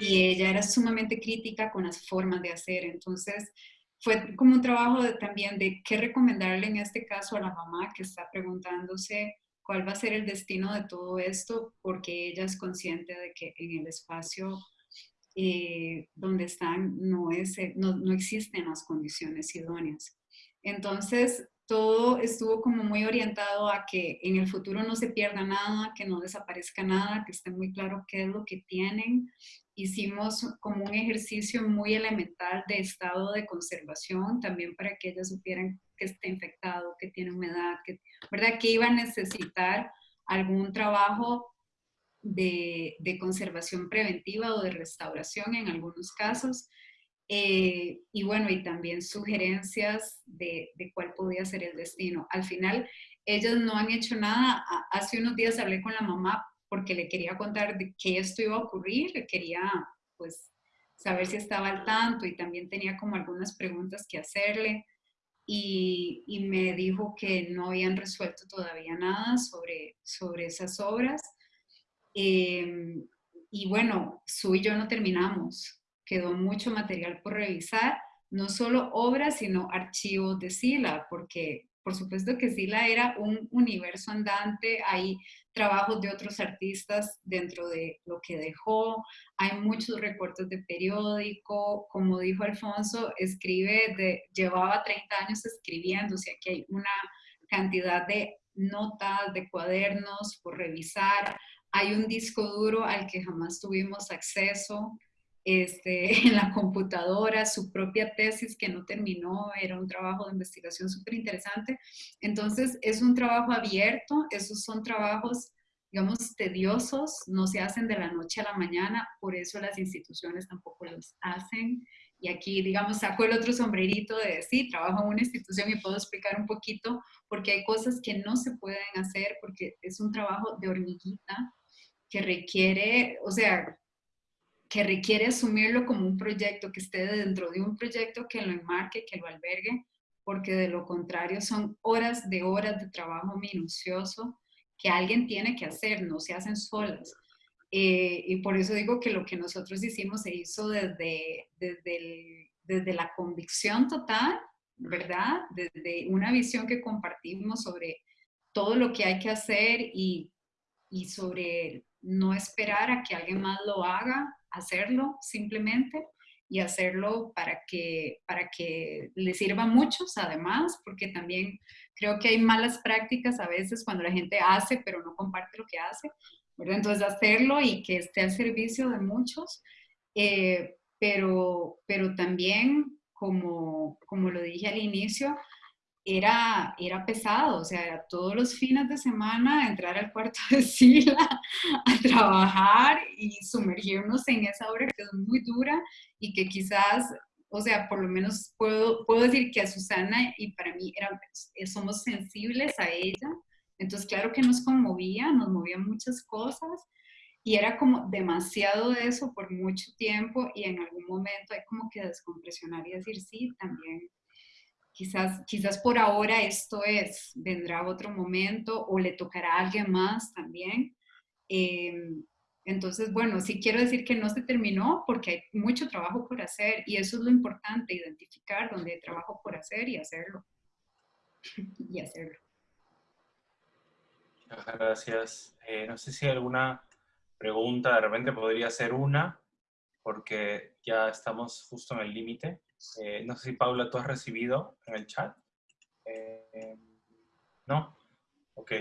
Y ella era sumamente crítica con las formas de hacer, entonces fue como un trabajo también de qué recomendarle en este caso a la mamá que está preguntándose cuál va a ser el destino de todo esto, porque ella es consciente de que en el espacio eh, donde están no, es, no, no existen las condiciones idóneas. Entonces, todo estuvo como muy orientado a que en el futuro no se pierda nada, que no desaparezca nada, que esté muy claro qué es lo que tienen. Hicimos como un ejercicio muy elemental de estado de conservación, también para que ellas supieran que está infectado, que tiene humedad, que, ¿verdad? que iba a necesitar algún trabajo de, de conservación preventiva o de restauración en algunos casos. Eh, y bueno, y también sugerencias de, de, cuál podía ser el destino. Al final, ellos no han hecho nada. Hace unos días hablé con la mamá porque le quería contar de qué esto iba a ocurrir, le quería pues saber si estaba al tanto y también tenía como algunas preguntas que hacerle y, me dijo que no habían resuelto todavía nada sobre, sobre esas obras. Eh, y bueno, Su y yo no terminamos quedó mucho material por revisar, no solo obras, sino archivos de Sila, porque por supuesto que Sila era un universo andante, hay trabajos de otros artistas dentro de lo que dejó, hay muchos recortes de periódico, como dijo Alfonso, escribe, de, llevaba 30 años escribiendo, o sea que hay una cantidad de notas, de cuadernos por revisar, hay un disco duro al que jamás tuvimos acceso, este, en la computadora, su propia tesis que no terminó, era un trabajo de investigación súper interesante. Entonces, es un trabajo abierto, esos son trabajos, digamos, tediosos, no se hacen de la noche a la mañana, por eso las instituciones tampoco los hacen. Y aquí, digamos, saco el otro sombrerito de, sí, trabajo en una institución y puedo explicar un poquito, porque hay cosas que no se pueden hacer, porque es un trabajo de hormiguita que requiere, o sea, que requiere asumirlo como un proyecto, que esté dentro de un proyecto que lo enmarque, que lo albergue, porque de lo contrario son horas de horas de trabajo minucioso que alguien tiene que hacer, no se hacen solas. Eh, y por eso digo que lo que nosotros hicimos se hizo desde, desde, desde la convicción total, ¿verdad? Desde una visión que compartimos sobre todo lo que hay que hacer y, y sobre no esperar a que alguien más lo haga, hacerlo simplemente y hacerlo para que, para que le sirva a muchos además, porque también creo que hay malas prácticas a veces cuando la gente hace pero no comparte lo que hace, ¿verdad? Entonces hacerlo y que esté al servicio de muchos, eh, pero, pero también, como, como lo dije al inicio, era, era pesado, o sea, todos los fines de semana entrar al cuarto de Sila a trabajar y sumergirnos en esa obra que es muy dura y que quizás, o sea, por lo menos puedo, puedo decir que a Susana y para mí era, somos sensibles a ella, entonces claro que nos conmovía, nos movían muchas cosas y era como demasiado de eso por mucho tiempo y en algún momento hay como que descompresionar y decir, sí, también quizás, quizás por ahora esto es, vendrá otro momento o le tocará a alguien más también. Em, entonces, bueno, sí quiero decir que no se terminó porque hay mucho trabajo por hacer y eso es lo importante, identificar dónde hay trabajo por hacer y hacerlo. y hacerlo. Muchas gracias. Eh, no sé si hay alguna pregunta, de repente podría ser una, porque ya estamos justo en el límite. Eh, no sé si Paula, tú has recibido en el chat. Eh, ¿No? Ok.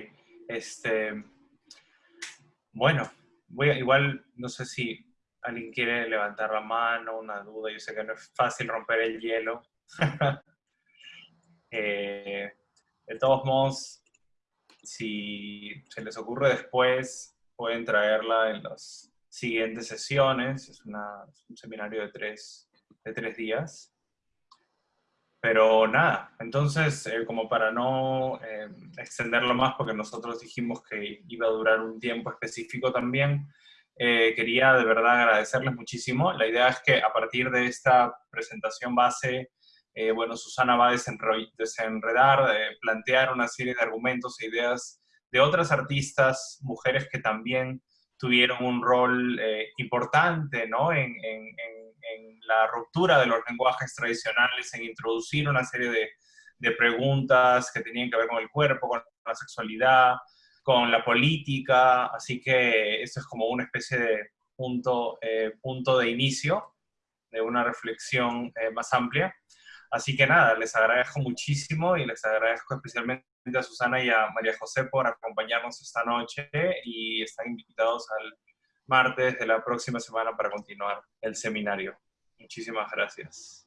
Este, bueno, voy a, igual, no sé si alguien quiere levantar la mano, una duda. Yo sé que no es fácil romper el hielo. Eh, de todos modos, si se les ocurre después, pueden traerla en las siguientes sesiones. Es, es un seminario de tres, de tres días. Pero nada, entonces, eh, como para no eh, extenderlo más, porque nosotros dijimos que iba a durar un tiempo específico también, eh, quería de verdad agradecerles muchísimo. La idea es que a partir de esta presentación base, eh, bueno, Susana va a desenredar, plantear una serie de argumentos e ideas de otras artistas, mujeres que también tuvieron un rol eh, importante ¿no? en, en, en, la ruptura de los lenguajes tradicionales, en introducir una serie de, de preguntas que tenían que ver con el cuerpo, con la sexualidad, con la política, así que esto es como una especie de punto, eh, punto de inicio de una reflexión eh, más amplia. Así que nada, les agradezco muchísimo y les agradezco especialmente a Susana y a María José por acompañarnos esta noche y están invitados al martes de la próxima semana para continuar el seminario. Muchísimas gracias.